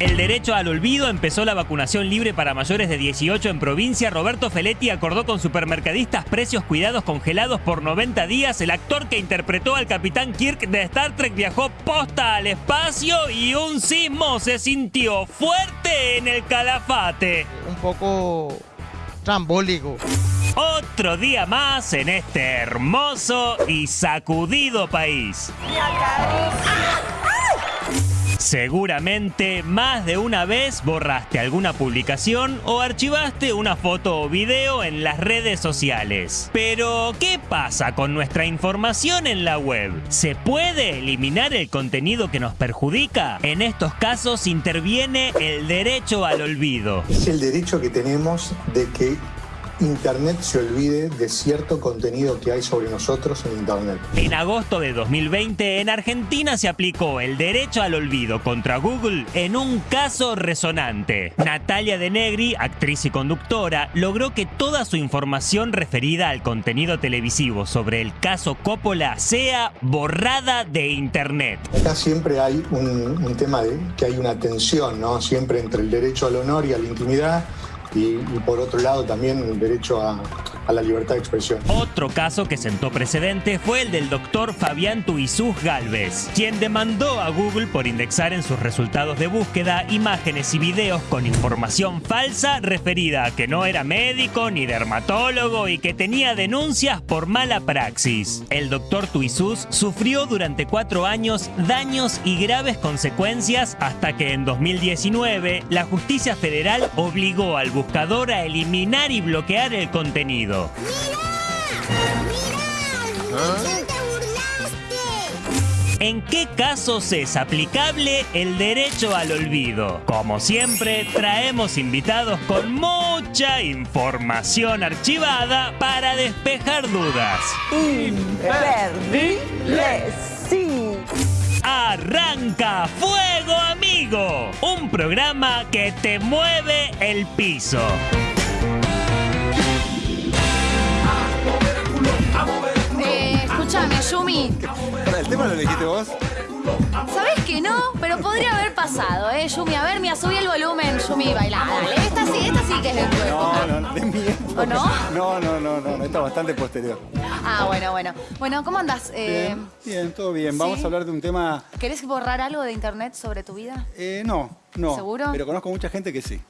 El derecho al olvido empezó la vacunación libre para mayores de 18 en provincia. Roberto Feletti acordó con supermercadistas precios cuidados congelados por 90 días. El actor que interpretó al capitán Kirk de Star Trek viajó posta al espacio y un sismo se sintió fuerte en el calafate. Un poco trambólico. Otro día más en este hermoso y sacudido país. Seguramente más de una vez borraste alguna publicación o archivaste una foto o video en las redes sociales. Pero, ¿qué pasa con nuestra información en la web? ¿Se puede eliminar el contenido que nos perjudica? En estos casos interviene el derecho al olvido. Es el derecho que tenemos de que Internet se olvide de cierto contenido que hay sobre nosotros en Internet. En agosto de 2020, en Argentina se aplicó el derecho al olvido contra Google en un caso resonante. Natalia De Negri, actriz y conductora, logró que toda su información referida al contenido televisivo sobre el caso Coppola sea borrada de Internet. Acá siempre hay un, un tema de que hay una tensión, ¿no? Siempre entre el derecho al honor y a la intimidad y, por otro lado también el derecho a, la libertad de expresión. Otro caso que sentó precedente fue el del doctor Fabián Tuizuz Galvez, quien demandó a Google por indexar en sus resultados de búsqueda imágenes y videos con información falsa referida a que no era médico ni dermatólogo y que tenía denuncias por mala praxis. El doctor Tuizuz sufrió durante cuatro años daños y graves consecuencias hasta que en 2019 la justicia federal obligó al buscador a eliminar y bloquear el contenido. ¿En qué casos es aplicable el derecho al olvido? Como siempre, traemos invitados con mucha información archivada para despejar dudas. Imperdible, sí. Arranca Fuego Amigo, un programa que te mueve el piso. Eh, escúchame, Yumi. ¿El tema lo elegiste vos? ¿Sabés que no? Pero podría haber pasado, ¿eh? Yumi, a ver, mira, subí el volumen, Yumi, baila. Dale, esta sí, esta sí que es de tu época. No, no, de mi época. ¿O no? No, no, no, no, no, está bastante posterior. Ah, bueno, bueno. Bueno, ¿cómo andás? Eh, Bien, bien, todo bien. Vamos a hablar de un tema... ¿Querés borrar algo de internet sobre tu vida? Eh, no, no. ¿Seguro? Pero conozco mucha gente que sí.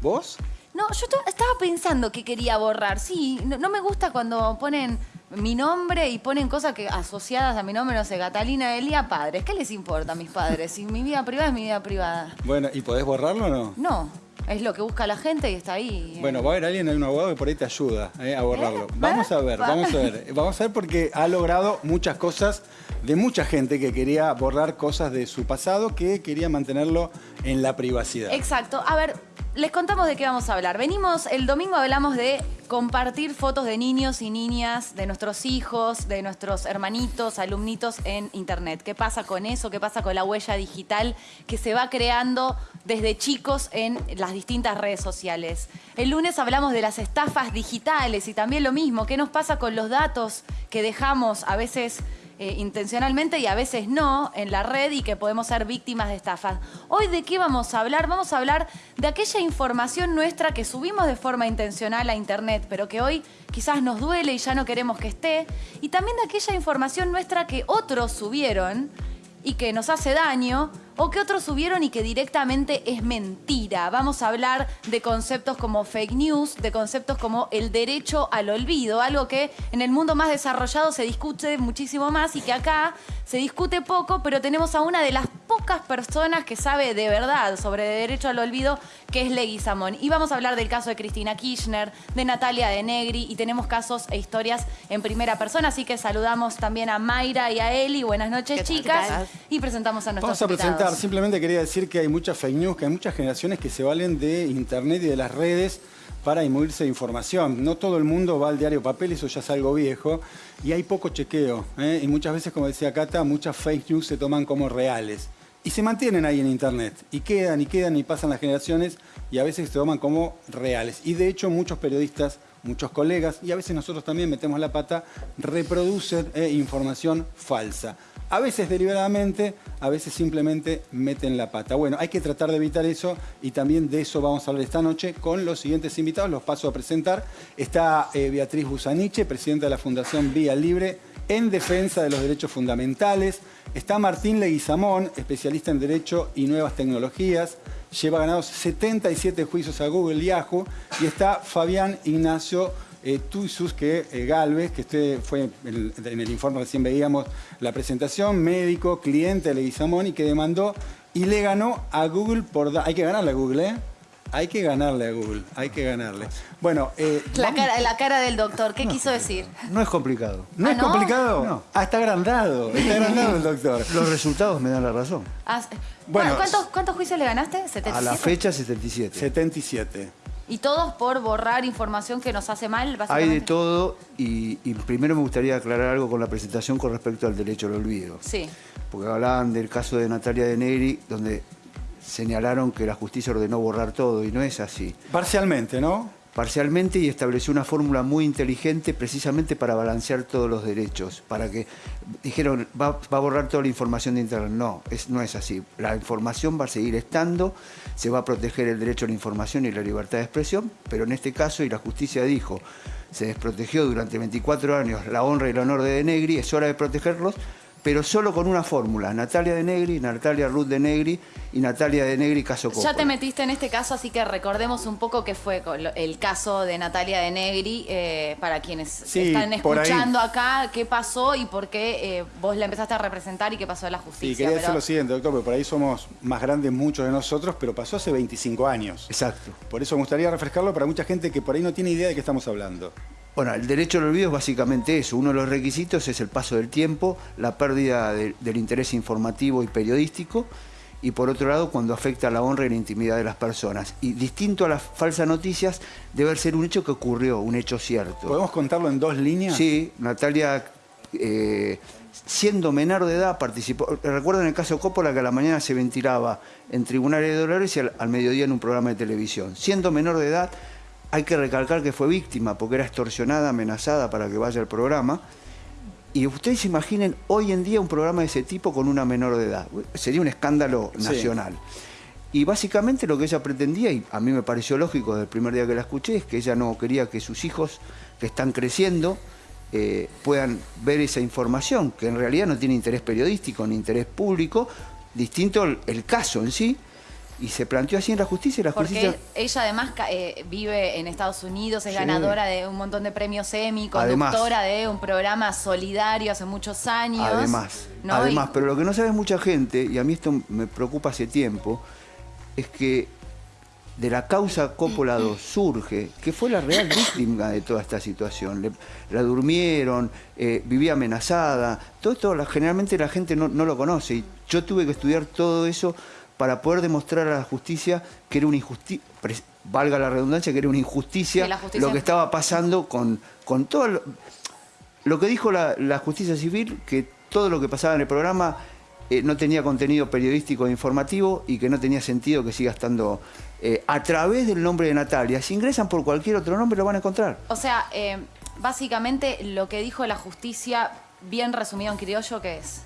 ¿Vos? No, yo estaba pensando que quería borrar. Sí, no, no me gusta cuando ponen mi nombre y ponen cosas que asociadas a mi nombre, no sé, Catalina Elia, padres. ¿Qué les importa a mis padres? Si mi vida privada es mi vida privada. Bueno, ¿y podés borrarlo o no? No, es lo que busca la gente y está ahí. Bueno, va a haber alguien, hay un abogado que por ahí te ayuda eh, a borrarlo. Vamos a ver, vamos a ver. Vamos a ver porque ha logrado muchas cosas de mucha gente que quería borrar cosas de su pasado, que quería mantenerlo en la privacidad. Exacto. A ver, les contamos de qué vamos a hablar. Venimos, el domingo hablamos de compartir fotos de niños y niñas, de nuestros hijos, de nuestros hermanitos, alumnitos en Internet. ¿Qué pasa con eso? ¿Qué pasa con la huella digital que se va creando desde chicos en las distintas redes sociales? El lunes hablamos de las estafas digitales y también lo mismo. ¿Qué nos pasa con los datos que dejamos a veces eh, intencionalmente y a veces no en la red y que podemos ser víctimas de estafas. Hoy de qué vamos a hablar? Vamos a hablar de aquella información nuestra que subimos de forma intencional a internet, pero que hoy quizás nos duele y ya no queremos que esté. Y también de aquella información nuestra que otros subieron y que nos hace daño, o que otros subieron y que directamente es mentira. Vamos a hablar de conceptos como fake news, de conceptos como el derecho al olvido, algo que en el mundo más desarrollado se discute muchísimo más y que acá se discute poco, pero tenemos a una de las pocas personas que sabe de verdad sobre derecho al olvido, que es Legui Samón. Y vamos a hablar del caso de Cristina Kirchner, de Natalia de Negri, y tenemos casos e historias en primera persona, así que saludamos también a Mayra y a Eli. Buenas noches, chicas. Y presentamos a nuestros Vamos a presentar, simplemente quería decir que hay muchas fake news, que hay muchas generaciones que se valen de internet y de las redes para inmuirse de información. No todo el mundo va al diario papel, eso ya es algo viejo, y hay poco chequeo. ¿eh? Y muchas veces, como decía Cata, muchas fake news se toman como reales. Y se mantienen ahí en internet, y quedan y quedan y pasan las generaciones, y a veces se toman como reales. Y de hecho muchos periodistas, muchos colegas, y a veces nosotros también metemos la pata, reproducen eh, información falsa. A veces deliberadamente, a veces simplemente meten la pata. Bueno, hay que tratar de evitar eso y también de eso vamos a hablar esta noche con los siguientes invitados. Los paso a presentar. Está eh, Beatriz Busaniche, presidenta de la Fundación Vía Libre en defensa de los derechos fundamentales. Está Martín Leguizamón, especialista en Derecho y Nuevas Tecnologías. Lleva ganados 77 juicios a Google y Yahoo. Y está Fabián Ignacio eh, que eh, Galvez, que usted fue en el, informe recién veíamos la presentación, médico, cliente de Leguizamón y que demandó y le ganó a Google por... Hay que ganarle a Google, ¿eh? Hay que ganarle a Google, hay que ganarle. Bueno, eh, La cara, la cara del doctor, ¿qué quiso decir? No es complicado. ¿No ¿Ah, es no? complicado? No. Ah, está agrandado, está agrandado el doctor. Los resultados me dan la razón. Ah, Bueno, ¿cuántos, ¿Cuántos juicios le ganaste? ¿77? A la fecha 77. 77. Y todos por borrar información que nos hace mal, Hay de todo y, y primero me gustaría aclarar algo con la presentación con respecto al derecho al olvido. Sí. Porque hablaban del caso de Natalia de Negri, donde señalaron que la justicia ordenó borrar todo y no es así. Parcialmente, ¿no? Parcialmente y estableció una fórmula muy inteligente precisamente para balancear todos los derechos, para que dijeron va, va a borrar toda la información de Internet. No, es, no es así. La información va a seguir estando, se va a proteger el derecho a la información y la libertad de expresión, pero en este caso, y la justicia dijo, se desprotegió durante 24 años la honra y el honor de De Negri, es hora de protegerlos, pero solo con una fórmula, Natalia de Negri, Natalia Ruth de Negri y Natalia de Negri caso Coppola. Ya te metiste en este caso, así que recordemos un poco qué fue el caso de Natalia de Negri, eh, para quienes Sí, están escuchando acá, qué pasó y por qué eh, vos la empezaste a representar y qué pasó en la Sí, justicia. quería decir pero- lo siguiente, doctor, porque por ahí somos más grandes muchos de nosotros, pero pasó hace 25 años. Exacto. Por eso me gustaría refrescarlo para mucha gente que por ahí no tiene idea de qué estamos hablando. Bueno, el derecho al olvido es básicamente eso. Uno de los requisitos es el paso del tiempo, la pérdida de- del interés informativo y periodístico, y por otro lado, cuando afecta a la honra y la intimidad de las personas. Y distinto a las falsas noticias, debe ser un hecho que ocurrió, un hecho cierto. ¿Podemos contarlo en dos líneas? Sí, Natalia, eh, siendo menor de edad, participó. Recuerdo en el caso Coppola que a la mañana se ventilaba en tribunales de Dolores y al, al mediodía en un programa de televisión. Siendo menor de edad, hay que recalcar que fue víctima porque era extorsionada, amenazada para que vaya al programa. Y ustedes se imaginen hoy en día un programa de ese tipo con una menor de edad. Sería un escándalo Sí. nacional. Y básicamente lo que ella pretendía, y a mí me pareció lógico desde el primer día que la escuché, es que ella no quería que sus hijos que están creciendo eh, puedan ver esa información, que en realidad no tiene interés periodístico ni interés público, distinto el, el caso en sí, y se planteó así en la justicia y la Porque justicia... ella además eh, vive en Estados Unidos, es Sí. ganadora de un montón de premios Emmy, Además. conductora de un programa solidario hace muchos años. Además, ¿no? además, Y- pero lo que no sabe mucha gente, y a mí esto me preocupa hace tiempo, es que de la causa Coppola 2 surge que fue la real víctima de toda esta situación. Le- la durmieron, eh, vivía amenazada, todo esto generalmente la gente no, no lo conoce y yo tuve que estudiar todo eso para poder demostrar a la justicia que era una injusticia, valga la redundancia, que era una injusticia lo que estaba pasando con, con todo lo, lo que dijo la, la justicia civil, que todo lo que pasaba en el programa eh, no tenía contenido periodístico e informativo y que no tenía sentido que siga estando eh, a través del nombre de Natalia. Si ingresan por cualquier otro nombre lo van a encontrar. O sea, eh, básicamente lo que dijo la justicia, bien resumido en criollo, ¿qué es?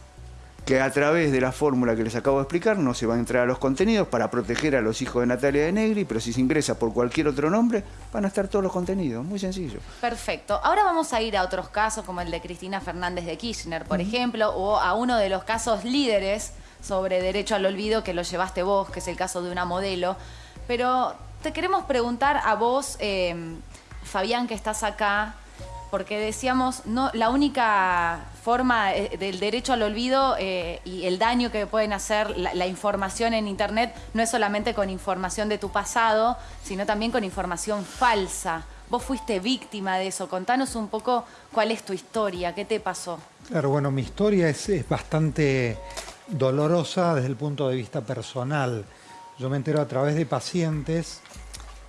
Que a través de la fórmula que les acabo de explicar no se va a entrar a los contenidos para proteger a los hijos de Natalia de Negri, pero si se ingresa por cualquier otro nombre van a estar todos los contenidos. Muy sencillo. Perfecto. Ahora vamos a ir a otros casos, como el de Cristina Fernández de Kirchner, por ejemplo, o a uno de los casos líderes sobre derecho al olvido que lo llevaste vos, que es el caso de una modelo. Pero te queremos preguntar a vos, eh, Fabián, que estás acá, porque decíamos, no, la única forma eh, del derecho al olvido eh, y el daño que pueden hacer la, información en Internet no es solamente con información de tu pasado, sino también con información falsa. Vos fuiste víctima de eso. Contanos un poco cuál es tu historia, qué te pasó. Claro, bueno, mi historia es, es bastante dolorosa desde el punto de vista personal. Yo me entero a través de pacientes.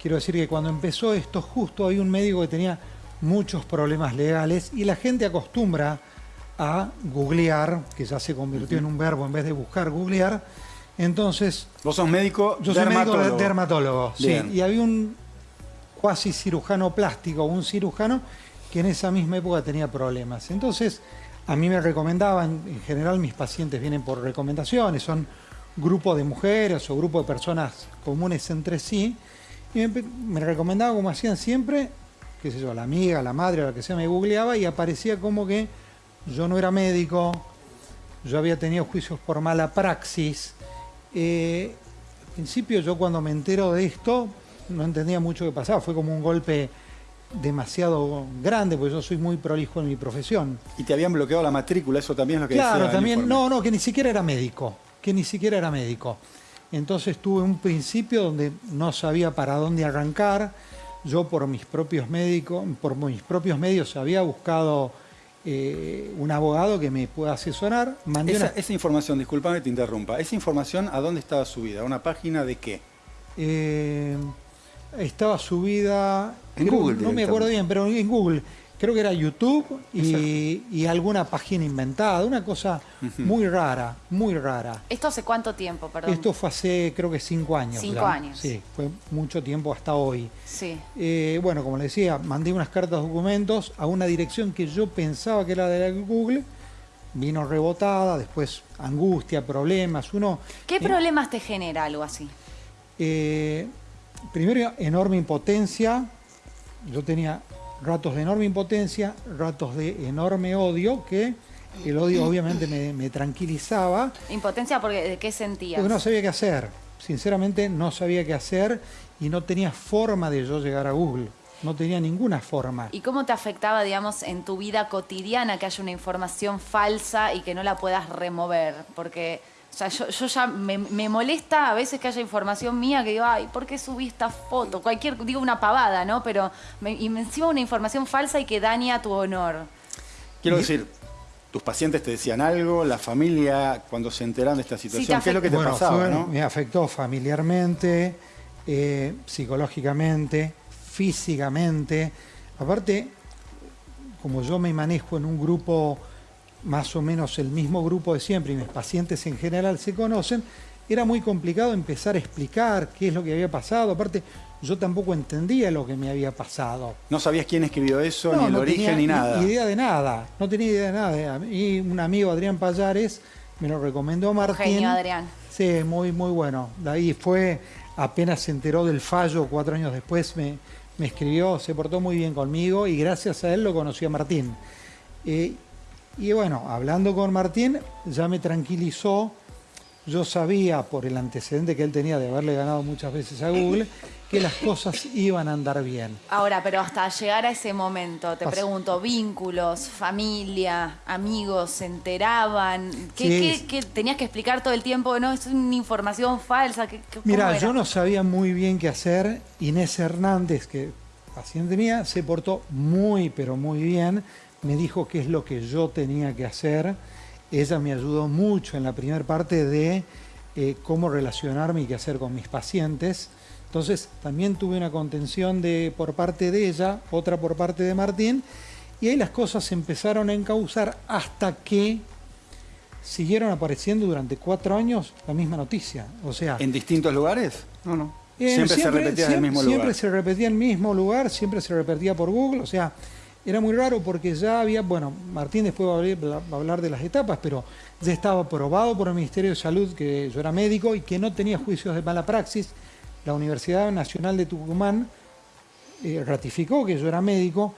Quiero decir que cuando empezó esto, justo hay un médico que tenía muchos problemas legales y la gente acostumbra a googlear, que ya se convirtió en un verbo en vez de buscar, googlear. Entonces, Vos sos médico yo soy médico dermatólogo. de- dermatólogo, sí. Y había un cuasi cirujano plástico, un cirujano, que en esa misma época tenía problemas. Entonces, a mí me recomendaban, en general mis pacientes vienen por recomendaciones, son grupos de mujeres o grupos de personas comunes entre sí, y me, me recomendaban como hacían siempre, qué sé yo, la amiga, la madre, la que sea, me googleaba y aparecía como que yo no era médico, yo había tenido juicios por mala praxis. Eh, al principio yo cuando me entero de esto no entendía mucho qué pasaba, fue como un golpe demasiado grande, porque yo soy muy prolijo en mi profesión. Y te habían bloqueado la matrícula, eso también es lo que Claro, decía también, no, no, que ni siquiera era médico, que ni siquiera era médico. Entonces tuve un principio donde no sabía para dónde arrancar. Yo por mis propios médicos, por mis propios medios había buscado eh, un abogado que me pueda asesorar. Mandé Esa, una- esa información, disculpame que te interrumpa, ¿esa información a dónde estaba subida? ¿A una página de qué? eh, estaba subida En creo- Google no me acuerdo bien, pero en Google. Creo que era YouTube y, y alguna página inventada, una cosa muy rara, muy rara. ¿Esto hace cuánto tiempo, perdón? Esto fue hace creo que cinco años. Cinco años. Sí, fue mucho tiempo hasta hoy. Sí. Eh, bueno, como le decía, mandé unas cartas documentos a una dirección que yo pensaba que era de la Google, vino rebotada, después angustia, problemas, uno... ¿Qué eh, problemas te genera algo así? eh, primero, enorme impotencia, yo tenía ratos de enorme impotencia, ratos de enorme odio, que el odio obviamente me, me tranquilizaba, Impotencia, porque ¿de qué sentías? porque no sabía qué hacer. Sinceramente no sabía qué hacer y no tenía forma de yo llegar a Google. No tenía ninguna forma. ¿Y cómo te afectaba, digamos, en tu vida cotidiana que haya una información falsa y que no la puedas remover? Porque, sea, yo, yo ya me, me molesta a veces que haya información mía que digo, ay, ¿por qué subí esta foto? Cualquier, digo una pavada, ¿no? Pero me- y encima una información falsa y que daña tu honor. Quiero decir, tus pacientes te decían algo, la familia, cuando se enteran de esta situación, ¿qué es lo que te Bueno, pasaba? fue- no? Me afectó familiarmente, eh, psicológicamente, físicamente. Aparte, como yo me manejo en un grupo más o menos el mismo grupo de siempre y mis pacientes en general se conocen, era muy complicado empezar a explicar qué es lo que había pasado. Aparte, yo tampoco entendía lo que me había pasado. No sabías quién escribió eso, No, ni el no origen, tenía ni nada. idea de nada. No tenía idea de nada. Y un amigo, Adrián Payares, me lo recomendó Martín. Genio, Adrián. Sí, muy, muy bueno. De ahí fue, apenas se enteró del fallo, cuatro años después me, me escribió, se portó muy bien conmigo y gracias a él lo conocí a Martín. Eh, y bueno, hablando con Martín, ya me tranquilizó. Yo sabía, por el antecedente que él tenía de haberle ganado muchas veces a Google, que las cosas iban a andar bien. Ahora, pero hasta llegar a ese momento, te Pas- pregunto, vínculos, familia, amigos, ¿se enteraban? ¿Qué, Sí. qué- qué tenías que explicar todo el tiempo? No, es una información falsa. ¿qué- qué- cómo Mira, yo no sabía muy bien qué hacer. Inés Hernández, que paciente mía, se portó muy, pero muy bien. Me dijo qué es lo que yo tenía que hacer. Ella me ayudó mucho en la primera parte de eh, cómo relacionarme y qué hacer con mis pacientes. Entonces, también tuve una contención de, por parte de ella, otra por parte de Martín. Y ahí las cosas se empezaron a encauzar hasta que siguieron apareciendo durante cuatro años la misma noticia. O sea, ¿En distintos lugares? No, no. eh, siempre, se repetía en el mismo siempre lugar. se repetía en el mismo lugar, siempre se repetía por Google, o sea, era muy raro porque ya había, bueno, Martín después va a hablar, de las etapas, pero ya estaba aprobado por el Ministerio de Salud que yo era médico y que no tenía juicios de mala praxis. La Universidad Nacional de Tucumán eh, ratificó que yo era médico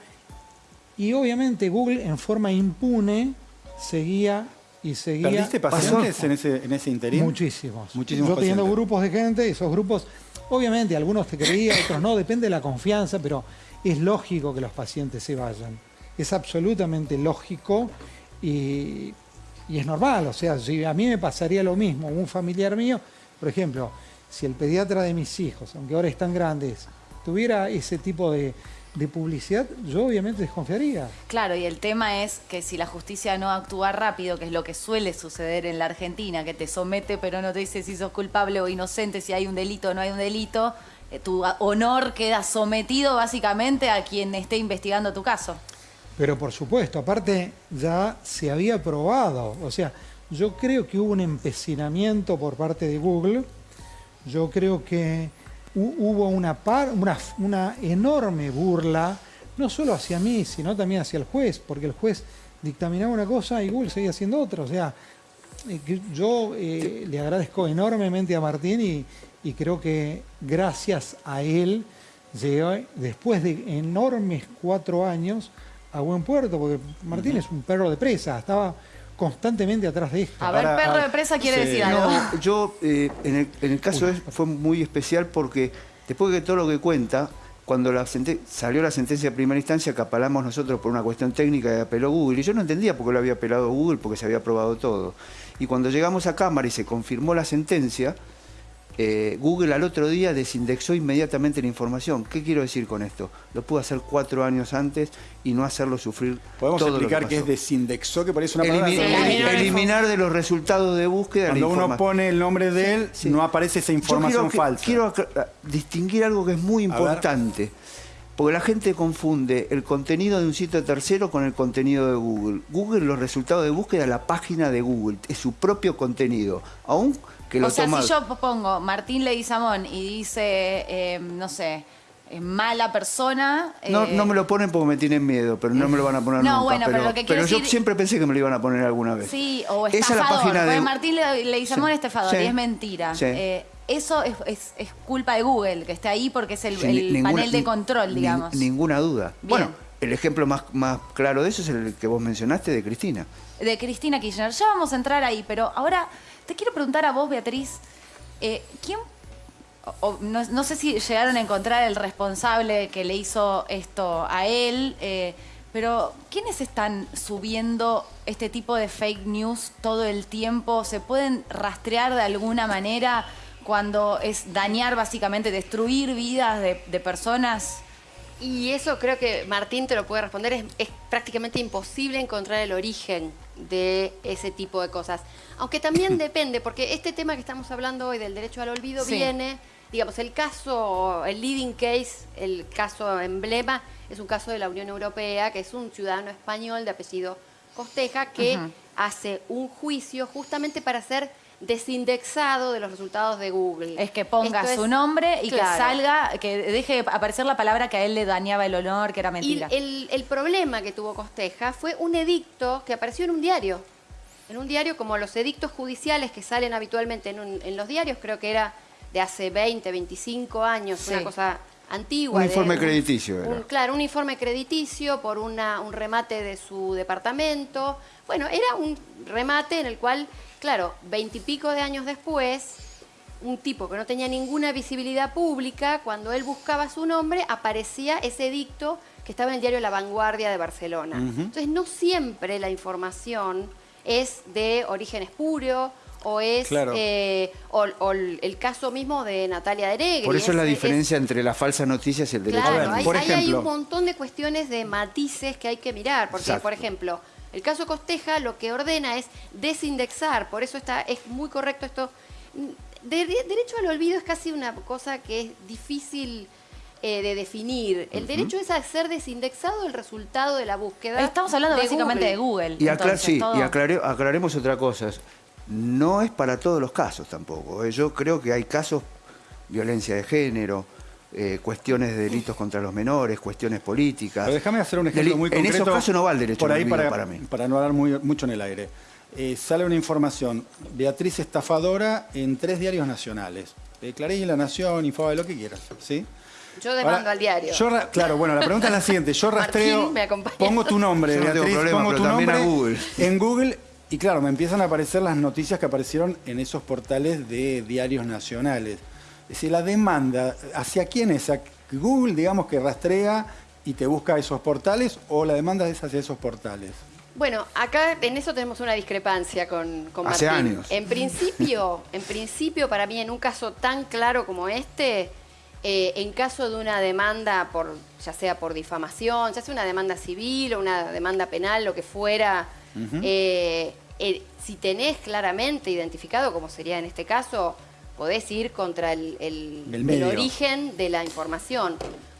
y obviamente Google en forma impune seguía y seguía. ¿Perdiste pacientes en ese, en ese interín? Muchísimos. Muchísimos Yo teniendo pacientes. grupos de gente, esos grupos, obviamente algunos te creían, otros no, depende de la confianza, pero es lógico que los pacientes se vayan. Es absolutamente lógico y, y es normal. O sea, si a mí me pasaría lo mismo, un familiar mío, por ejemplo, si el pediatra de mis hijos, aunque ahora están grandes, tuviera ese tipo de, de publicidad, yo obviamente desconfiaría. Claro, y el tema es que si la justicia no actúa rápido, que es lo que suele suceder en la Argentina, que te somete pero no te dice si sos culpable o inocente, si hay un delito o no hay un delito, eh, tu honor queda sometido básicamente a quien esté investigando tu caso. Pero por supuesto, aparte ya se había probado. O sea, yo creo que hubo un empecinamiento por parte de Google. Yo creo que hubo una, par- una, una enorme burla no solo hacia mí, sino también hacia el juez, porque el juez dictaminaba una cosa y Google seguía haciendo otra. O sea, eh, yo eh, le agradezco enormemente a Martín y, y creo que gracias a él llegué, después de enormes cuatro años, a buen puerto, porque Martín es un perro de presa, estaba constantemente atrás de esto. A ver, Ahora, perro de presa quiere sí. decir algo. No, yo, eh, en, el, en el caso es- fue muy especial porque después de todo lo que cuenta, cuando la salió la sentencia de primera instancia que apelamos nosotros por una cuestión técnica y apeló Google, y yo no entendía por qué lo había apelado Google porque se había aprobado todo. Y cuando llegamos a Cámara y se confirmó la sentencia, eh, Google al otro día desindexó inmediatamente la información. ¿Qué quiero decir con esto? Lo pudo hacer cuatro años antes y no hacerlo sufrir Podemos todo explicar que es desindexó, que parece una palabra... Elimi- Sí, elimi- eliminar de los resultados de búsqueda Cuando la uno pone el nombre de él, Sí. no aparece esa Yo información quiero falsa. Quiero acla- distinguir algo que es muy importante. Porque la gente confunde el contenido de un sitio tercero con el contenido de Google. Google, los resultados de búsqueda, la página de Google, es su propio contenido. Aún que lo O sea, si yo pongo Martín Leguizamón y dice, eh, no sé, eh, mala persona... No, eh, no me lo ponen porque me tienen miedo, pero no me lo van a poner No, nunca. bueno, pero pero lo que quiero yo siempre pensé que me lo iban a poner alguna vez. Sí, o Esa es la estafador. página de- Martín Le- Leguizamón Sí. es estafador Sí. y es mentira. Sí. Eh, eso es, es- es culpa de Google, que esté ahí porque es el, Sí, el ni- ninguna- panel de ni- control, ni- digamos. ninguna duda. Bien. Bueno, el ejemplo más, más claro de eso es el que vos mencionaste de Cristina. de Cristina Kirchner. Ya vamos a entrar ahí, pero ahora te quiero preguntar a vos, Beatriz, eh, ¿quién, o- no sé si llegaron a encontrar el responsable que le hizo esto a él, eh, pero ¿quiénes están subiendo este tipo de fake news todo el tiempo? ¿Se pueden rastrear de alguna manera cuando es dañar básicamente, destruir vidas de, de personas? Y eso creo que Martín te lo puede responder. Es, es prácticamente imposible encontrar el origen de ese tipo de cosas. Aunque también depende, porque este tema que estamos hablando hoy del derecho al olvido Sí. viene, digamos, el caso, el leading case, el caso emblema, es un caso de la Unión Europea, que es un ciudadano español de apellido Costeja, que hace un juicio justamente para ser desindexado de los resultados de Google. Es que ponga Esto es- su nombre y que salga, que deje aparecer la palabra que a él le dañaba el honor, que era mentira. Y el, el problema que tuvo Costeja fue un edicto que apareció en un diario. En un diario como los edictos judiciales que salen habitualmente en, un- en los diarios, creo que era de hace 20, 25 años, Sí. una cosa antigua. Un de informe crediticio era. un- claro, un informe crediticio por una, un remate de su departamento. Bueno, era un remate en el cual, claro, veintipico de años después, un tipo que no tenía ninguna visibilidad pública, cuando él buscaba su nombre, aparecía ese edicto que estaba en el diario La Vanguardia de Barcelona. Entonces, no siempre la información es de origen espurio o es Claro. eh, o, o el caso mismo de Natalia Deregui. Por eso es la es- diferencia entre las falsas noticias y el derecho Claro, a ver, por hay ejemplo- un montón de cuestiones de matices que hay que mirar, porque Exacto. por ejemplo, el caso Costeja lo que ordena es desindexar, por eso está es muy correcto esto. De- derecho al olvido es casi una cosa que es difícil eh, de definir. El derecho es a ser desindexado el resultado de la búsqueda. Estamos hablando de básicamente de Google. Y, aclar- entonces, sí, todo- y aclare- aclaremos otra cosa. No es para todos los casos tampoco. ¿eh? Yo creo que hay casos, violencia de género, eh, cuestiones de delitos contra los menores, cuestiones políticas. Pero déjame hacer un ejemplo Deli- muy En concreto. esos casos no va el derecho por ahí para, para mí. para no hablar muy- mucho en el aire. Eh, sale una información, Beatriz estafadora en tres diarios nacionales. Eh, Clarín, La Nación, Infobae, lo que quieras, ¿sí? Yo demando Ahora, al diario. yo claro, bueno, la pregunta es la siguiente. Yo rastreo, me pongo tu nombre, no Beatriz, problema, pongo tu también nombre a Google. en Google y claro, me empiezan a aparecer las noticias que aparecieron en esos portales de diarios nacionales. Es decir, la demanda, ¿hacia quién es? ¿A Google, digamos, que rastrea y te busca esos portales o la demanda es hacia esos portales? Bueno, acá en eso tenemos una discrepancia con, con Hace Martín. años. En principio, en principio, para mí, en un caso tan claro como este, eh, en caso de una demanda por, ya sea por difamación, ya sea una demanda civil o una demanda penal, lo que fuera, eh, eh, si tenés claramente identificado, como sería en este caso, podés ir contra el, el- El el medio. origen de la información.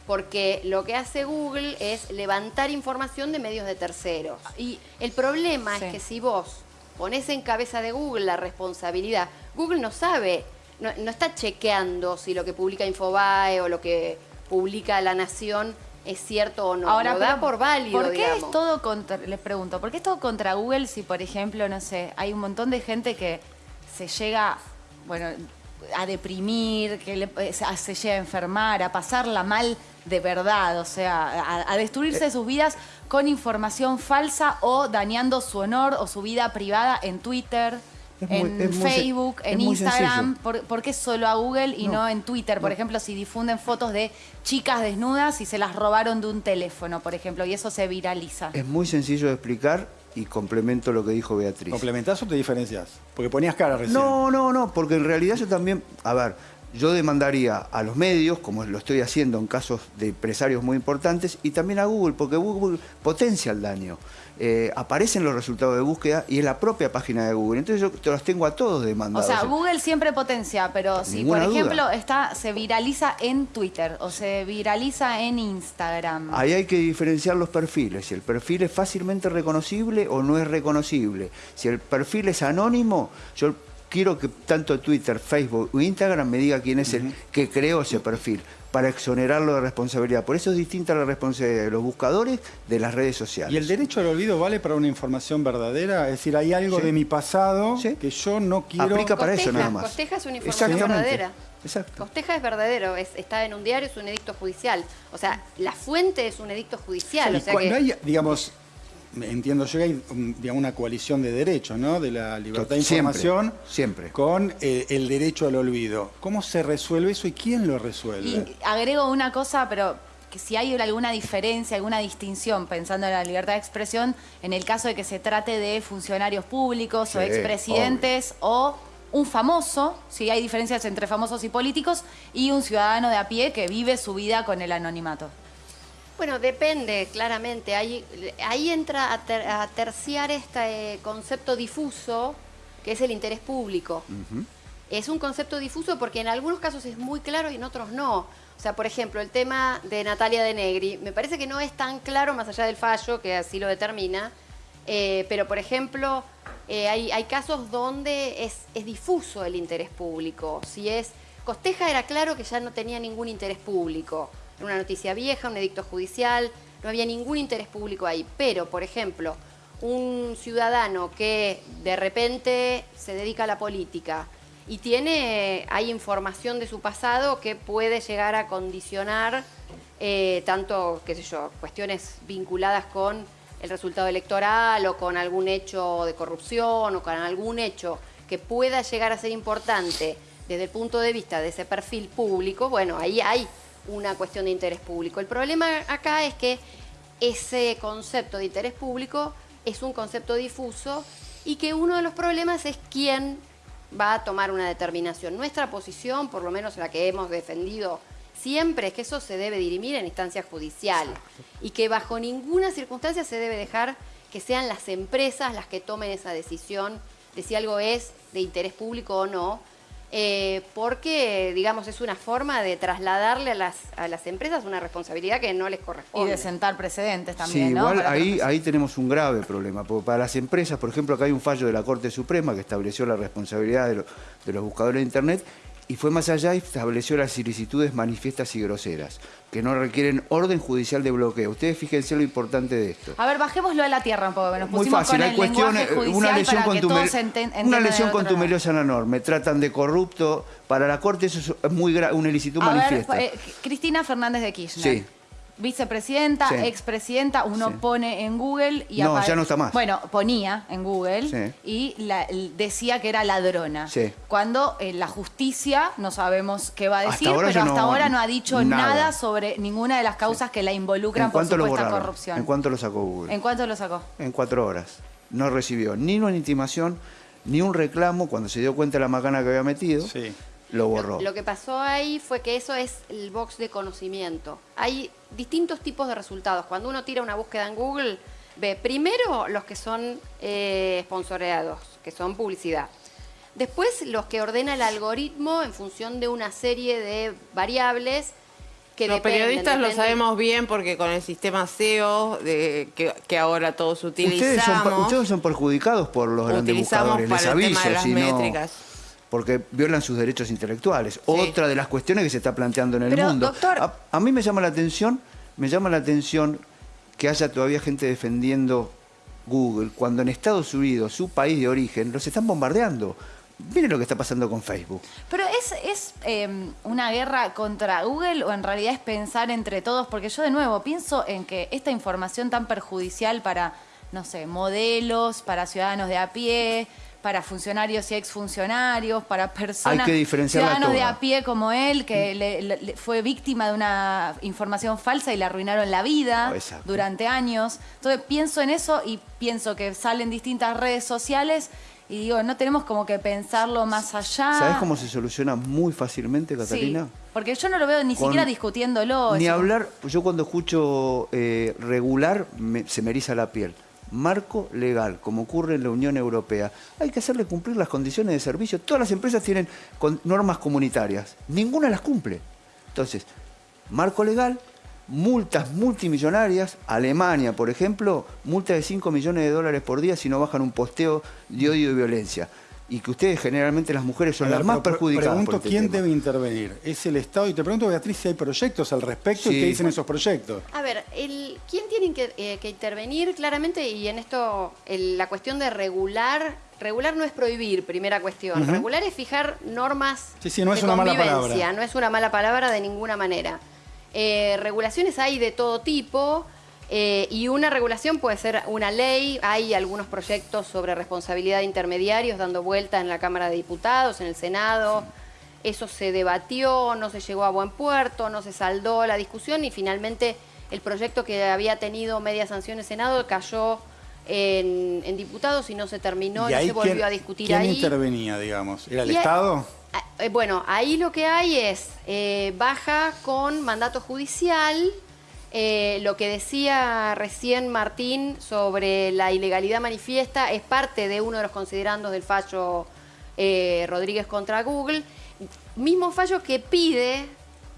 Porque lo que hace Google es levantar información de medios de terceros. Y el problema Sí. es que si vos pones en cabeza de Google la responsabilidad, Google no sabe, no, no está chequeando si lo que publica Infobae o lo que publica La Nación es cierto o no. Ahora, lo da por válido, ¿Por qué digamos. es todo contra, les pregunto, ¿por qué es todo contra Google si, por ejemplo, no sé, hay un montón de gente que se llega, bueno, a deprimir, que le- eh, se se llega a enfermar, a pasarla mal de verdad, o sea, a, a Eh. destruirse sus vidas con información falsa o dañando su honor o su vida privada en Twitter? Muy- en Facebook, en Instagram, sencillo. ¿por, por qué solo a Google y no, en Twitter? Por ejemplo, si difunden fotos de chicas desnudas y se las robaron de un teléfono, por ejemplo, y eso se viraliza. Es muy sencillo de explicar y complemento lo que dijo Beatriz. ¿Complementás o te diferencias? Porque ponías cara recién. No, no, no, porque en realidad yo también, a ver, yo demandaría a los medios, como lo estoy haciendo en casos de empresarios muy importantes, y también a Google, porque Google potencia el daño. Eh, aparecen los resultados de búsqueda y es la propia página de Google. Entonces yo te los tengo a todos O demandados. sea, Google siempre potencia, pero si, por duda. ejemplo, está, se viraliza en Twitter o se viraliza en Instagram. Ahí hay que diferenciar los perfiles. Si el perfil es fácilmente reconocible o no es reconocible. Si el perfil es anónimo, yo quiero que tanto Twitter, Facebook o Instagram me diga quién es el que creó ese perfil para exonerarlo de responsabilidad. Por eso es distinta la responsabilidad de los buscadores de las redes sociales. ¿Y el derecho al olvido vale para una información verdadera? Es decir, hay algo Sí. de mi pasado Sí. que yo no quiero... Aplica para eso nada más. Costeja es una información verdadera. Exacto. Costeja es verdadero, es- está en un diario, es un edicto judicial. O sea, la fuente es un edicto judicial. O sea cuando que- hay, digamos, entiendo yo que hay digamos, una coalición de derechos, ¿no? De la libertad de información siempre. con eh, el derecho al olvido. ¿Cómo se resuelve eso y quién lo resuelve? Y agrego una cosa, pero que si hay alguna diferencia, alguna distinción, pensando en la libertad de expresión, en el caso de que se trate de funcionarios públicos o expresidentes o un famoso, si hay diferencias entre famosos y políticos, y un ciudadano de a pie que vive su vida con el anonimato. Bueno, depende, claramente. Ahí, ahí entra a, ter- a terciar este eh, concepto difuso, que es el interés público. Es un concepto difuso porque en algunos casos es muy claro y en otros no. O sea, por ejemplo, el tema de Natalia de Negri, me parece que no es tan claro más allá del fallo, que así lo determina, eh, pero por ejemplo, eh, hay, hay casos donde es, es difuso el interés público. Si es. Costeja era claro que ya no tenía ningún interés público. Una noticia vieja, un edicto judicial, no había ningún interés público ahí. Pero, por ejemplo, un ciudadano que de repente se dedica a la política y tiene, hay información de su pasado que puede llegar a condicionar eh, tanto, qué sé yo, cuestiones vinculadas con el resultado electoral o con algún hecho de corrupción o con algún hecho que pueda llegar a ser importante desde el punto de vista de ese perfil público, bueno, ahí hay una cuestión de interés público. El problema acá es que ese concepto de interés público es un concepto difuso y que uno de los problemas es quién va a tomar una determinación. Nuestra posición, por lo menos la que hemos defendido siempre, es que eso se debe dirimir en instancia judicial y que bajo ninguna circunstancia se debe dejar que sean las empresas las que tomen esa decisión de si algo es de interés público o no, eh, porque, digamos, es una forma de trasladarle a las, a las empresas una responsabilidad que no les Y corresponde. de sentar precedentes también, Sí, ¿no? igual Para ahí, ahí tenemos un grave problema, porque para las empresas, por ejemplo, acá hay un fallo de la Corte Suprema que estableció la responsabilidad de, lo- de los buscadores de Internet y fue más allá y estableció las ilicitudes manifiestas y groseras, que no requieren orden judicial de bloqueo. Ustedes fíjense lo importante de esto. A ver, bajémoslo a la tierra un poco, que nos Muy pusimos fácil, con hay cuestiones, judicial una lesión, una lesión contumeliosa en la norma, me tratan de corrupto, para la Corte eso es muy una ilicitud A ver, manifiesta. eh, Cristina Fernández de Kirchner. Sí. Vicepresidenta, Sí. expresidenta, uno Sí. pone en Google y No, ya no está más. Bueno, ponía en Google Sí. y la- decía que era ladrona. Sí. Cuando eh, la justicia no sabemos qué va a Hasta decir, ahora pero hasta no- ahora no ha dicho nada. nada, sobre ninguna de las causas que la involucran ¿En por supuesta corrupción. ¿En cuánto lo sacó Google? ¿En cuánto lo sacó? en cuatro horas. No recibió ni una intimación, ni un reclamo. Cuando se dio cuenta de la macana que había metido, Sí. lo borró. Lo, lo que pasó ahí fue que eso es el box de conocimiento. Hay distintos tipos de resultados. Cuando uno tira una búsqueda en Google, ve primero los que son eh, sponsoreados, que son publicidad. Después los que ordena el algoritmo en función de una serie de variables que Los dependen, periodistas lo sabemos bien porque con el sistema SEO de, que, que ahora todos Ustedes son, utilizamos, ustedes son perjudicados por los grandes utilizamos buscadores, para les el tema aviso, de las si no- métricas. Porque violan sus derechos intelectuales. Otra de las cuestiones que se está planteando en el Pero, mundo. doctor- A, a mí me llama la atención me llama la atención que haya todavía gente defendiendo Google, cuando en Estados Unidos, su país de origen, los están bombardeando. Miren lo que está pasando con Facebook. Pero es, es eh, una guerra contra Google o en realidad es pensar entre todos, porque yo de nuevo pienso en que esta información tan perjudicial para, no sé, modelos, para ciudadanos de a pie, para funcionarios y exfuncionarios, para personas, Hay que ciudadanos de a pie como él, que le- fue víctima de una información falsa y le arruinaron la vida Exacto. durante años. Entonces pienso en eso y pienso que salen distintas redes sociales y digo, no tenemos como que pensarlo más allá. ¿Sabes cómo se soluciona muy fácilmente, Catalina? Sí, porque yo no lo veo ni Con- siquiera discutiéndolo. Ni eso. hablar, yo cuando escucho eh, regular me- se me eriza la piel. Marco legal, como ocurre en la Unión Europea. Hay que hacerle cumplir las condiciones de servicio. Todas las empresas tienen normas comunitarias. Ninguna las cumple. Entonces, marco legal, multas multimillonarias. Alemania, por ejemplo, multa de 5 millones de dólares por día si no bajan un posteo de odio y violencia. Y que ustedes, generalmente las mujeres, son ver, las más perjudicadas. por Pregunto este quién tema. debe intervenir. ¿Es el Estado? Y te pregunto, Beatriz, si hay proyectos al respecto y qué dicen esos proyectos. A ver, el, ¿quién tiene que, eh, que intervenir claramente? Y en esto, el- la cuestión de regular, regular no es prohibir, primera cuestión. Regular es fijar normas Sí, sí, no de es una mala convivencia, palabra. no es una mala palabra de ninguna manera. Eh, regulaciones hay de todo tipo. Eh, y una regulación puede ser una ley. Hay algunos proyectos sobre responsabilidad de intermediarios dando vuelta en la Cámara de Diputados, en el Senado. Eso se debatió, no se llegó a buen puerto, no se saldó la discusión y finalmente el proyecto que había tenido media sanción en Senado cayó en, en diputados y no se terminó, ¿Y no ahí se volvió quién- a discutir ¿Quién ahí. intervenía, digamos? ¿Era el Y- Estado? Ah, eh, Bueno, ahí lo que hay es eh, baja con mandato judicial. Eh, lo que decía recién Martín sobre la ilegalidad manifiesta es parte de uno de los considerandos del fallo eh, Rodríguez contra Google. Mismo fallo que pide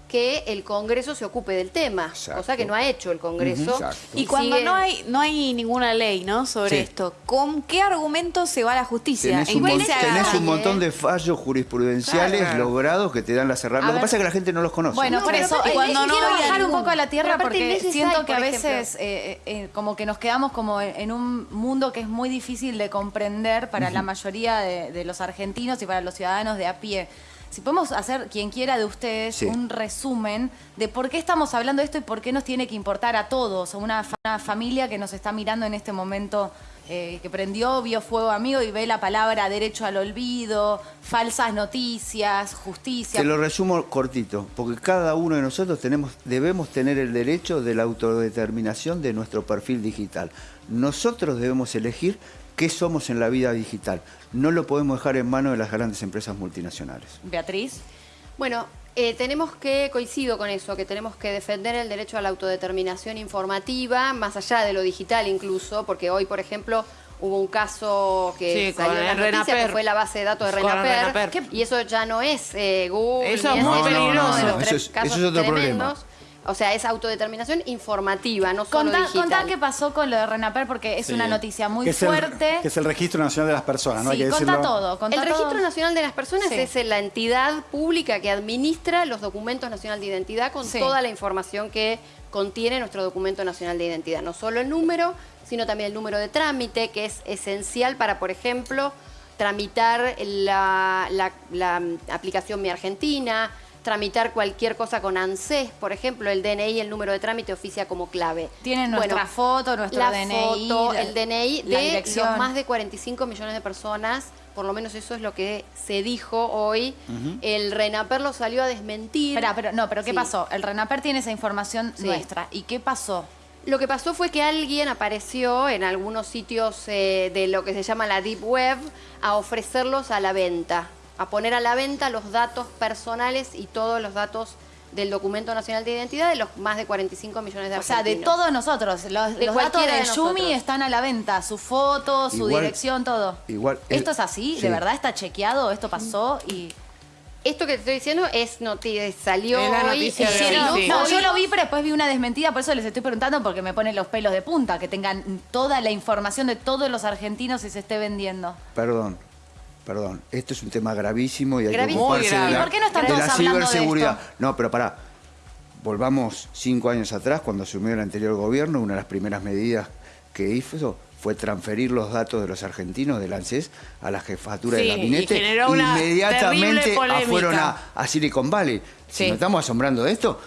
que el Congreso se ocupe del tema, Exacto. cosa que no ha hecho el Congreso. Exacto. Y cuando sigue- no hay no hay ninguna ley, ¿no? Sobre Sí. esto, ¿con qué argumentos se va a la justicia? Tenés ¿En un, mon- tenés un montón de fallos jurisprudenciales Claro. logrados que te dan las herramientas. A Lo que pasa es que la gente no los conoce. Bueno, No, por eso, eh, cuando no quiero bajar un poco a la tierra porque siento hay, que a por veces eh, eh, como que nos quedamos como en, un mundo que es muy difícil de comprender para la mayoría de, de los argentinos y para los ciudadanos de a pie. Si podemos hacer, quien quiera de ustedes, Sí. un resumen de por qué estamos hablando de esto y por qué nos tiene que importar a todos, a una, fa- una familia que nos está mirando en este momento, eh, que prendió, vio fuego amigo y ve la palabra derecho al olvido, falsas noticias, justicia. Te lo resumo cortito, porque cada uno de nosotros tenemos, debemos tener el derecho de la autodeterminación de nuestro perfil digital. Nosotros debemos elegir qué somos en la vida digital. No lo podemos dejar en manos de las grandes empresas multinacionales. Beatriz. Bueno, eh, tenemos que, coincido con eso, que tenemos que defender el derecho a la autodeterminación informativa, más allá de lo digital incluso, porque hoy, por ejemplo, hubo un caso que Sí, salió en la el noticia, que Renaper. fue la base de datos de Renaper, y eso ya no es eh, Google, Eso es muy uno de peligroso. los Eso es- casos eso es otro tremendos. problema. O sea, es autodeterminación informativa, no solo Contá, digital. contá qué pasó con lo de Renaper porque es Sí. una noticia muy Que es el- fuerte. que es el Registro Nacional de las Personas, ¿no? sí, Hay que contá decirlo. todo. Contá El Registro todo. Nacional de las Personas Sí. es la entidad pública que administra los documentos nacional de identidad con Sí. toda la información que contiene nuestro documento nacional de identidad. No solo el número, sino también el número de trámite, que es esencial para, por ejemplo, tramitar la, la- la, mm, aplicación Mi Argentina, tramitar cualquier cosa con ANSES, por ejemplo, el DNI, el número de trámite oficia como clave. Tienen nuestra foto, nuestro la DNI. foto, el DNI de los más de 45 millones de personas, por lo menos eso es lo que se dijo hoy. El RENAPER lo salió a desmentir. Espera, pero no, pero ¿qué Sí. pasó? El Renaper tiene esa información Sí. nuestra. ¿Y qué pasó? Lo que pasó fue que alguien apareció en algunos sitios eh, de lo que se llama la Deep Web a ofrecerlos a la venta, a poner a la venta los datos personales y todos los datos del documento nacional de identidad de los más de 45 millones de O sea, de argentinos. todos nosotros. Los, De los datos de de Yumi están a la venta. Su foto, su Igual- dirección, todo. igual- ¿Esto eh, es así? sí. ¿De verdad está chequeado? ¿Esto pasó? Y... Esto que te estoy diciendo es noti- salió Es la hoy. noticia de hoy, sí. no, yo lo vi, pero después vi una desmentida, por eso les estoy preguntando, porque me ponen los pelos de punta, que tengan toda la información de todos los argentinos y se esté vendiendo. Perdón, perdón. Esto es un tema gravísimo y hay Gravísimo. que ocuparse de la, ¿Y por qué no están de todos la de ciberseguridad. esto? No, pero pará. volvamos cinco años atrás, cuando asumió el anterior gobierno, una de las primeras medidas que hizo fue transferir los datos de los argentinos del ANSES a la jefatura Sí, del gabinete. y Inmediatamente fueron a, a Silicon Valley. Si Sí. nos estamos asombrando de esto,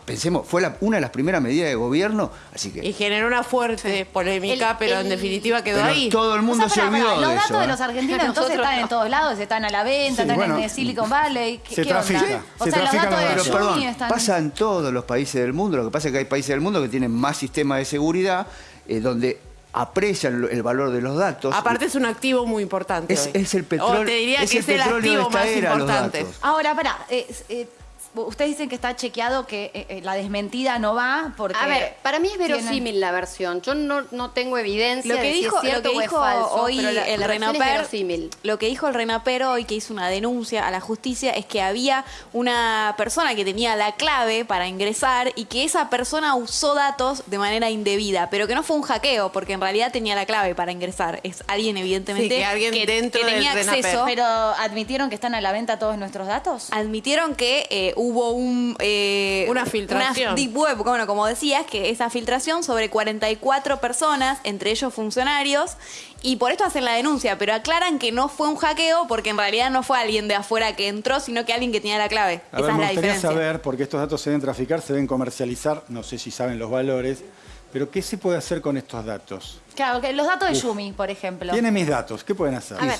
pensemos, fue la- una de las primeras medidas de gobierno, así que... Y generó una fuerte polémica, El- pero en definitiva quedó Pero ahí. todo el mundo O sea, se olvidó pará, de Los eso. datos de ¿eh? los argentinos entonces están no. en todos lados, están a la venta, Sí, están bueno. en Silicon Valley. ¿Qué, Se qué onda? trafica, O se sea, los trafican datos de los datos. Perdón, están... pasa en todos los países del mundo. Lo que pasa es que hay países del mundo que tienen más sistemas de seguridad, eh, donde aprecian el valor de los datos. Aparte es un activo muy importante. Es- hoy. es el petróleo- O te diría es que el es el petróleo de activo esta más era, importante. Ahora, pará, eh, eh, ustedes dicen que está chequeado que eh, eh, la desmentida no va porque... A ver, para mí es tienen- verosímil la versión. Yo no, no tengo evidencia Lo que de si dijo, es cierto lo que o es dijo falso, hoy pero la, el la Renaper, verosímil. lo que dijo el Renaper hoy que hizo una denuncia a la justicia es que había una persona que tenía la clave para ingresar y que esa persona usó datos de manera indebida, pero que no fue un hackeo porque en realidad tenía la clave para ingresar. Es alguien evidentemente Sí, que alguien dentro que del tenía Renaper. acceso. Pero admitieron que están a la venta todos nuestros datos. Admitieron que eh, hubo un, eh, Una filtración. una deep web, bueno, como decías, que esa filtración sobre 44 personas, entre ellos funcionarios, y por esto hacen la denuncia, pero aclaran que no fue un hackeo porque en realidad no fue alguien de afuera que entró, sino que alguien que tenía la clave. A Esa ver, es me la gustaría diferencia. saber, porque estos datos se deben traficar, se deben comercializar, no sé si saben los valores, pero ¿qué se puede hacer con estos datos? Claro, que los datos de Uf. Yumi, por ejemplo. Tiene mis datos, ¿qué pueden hacer? A ver,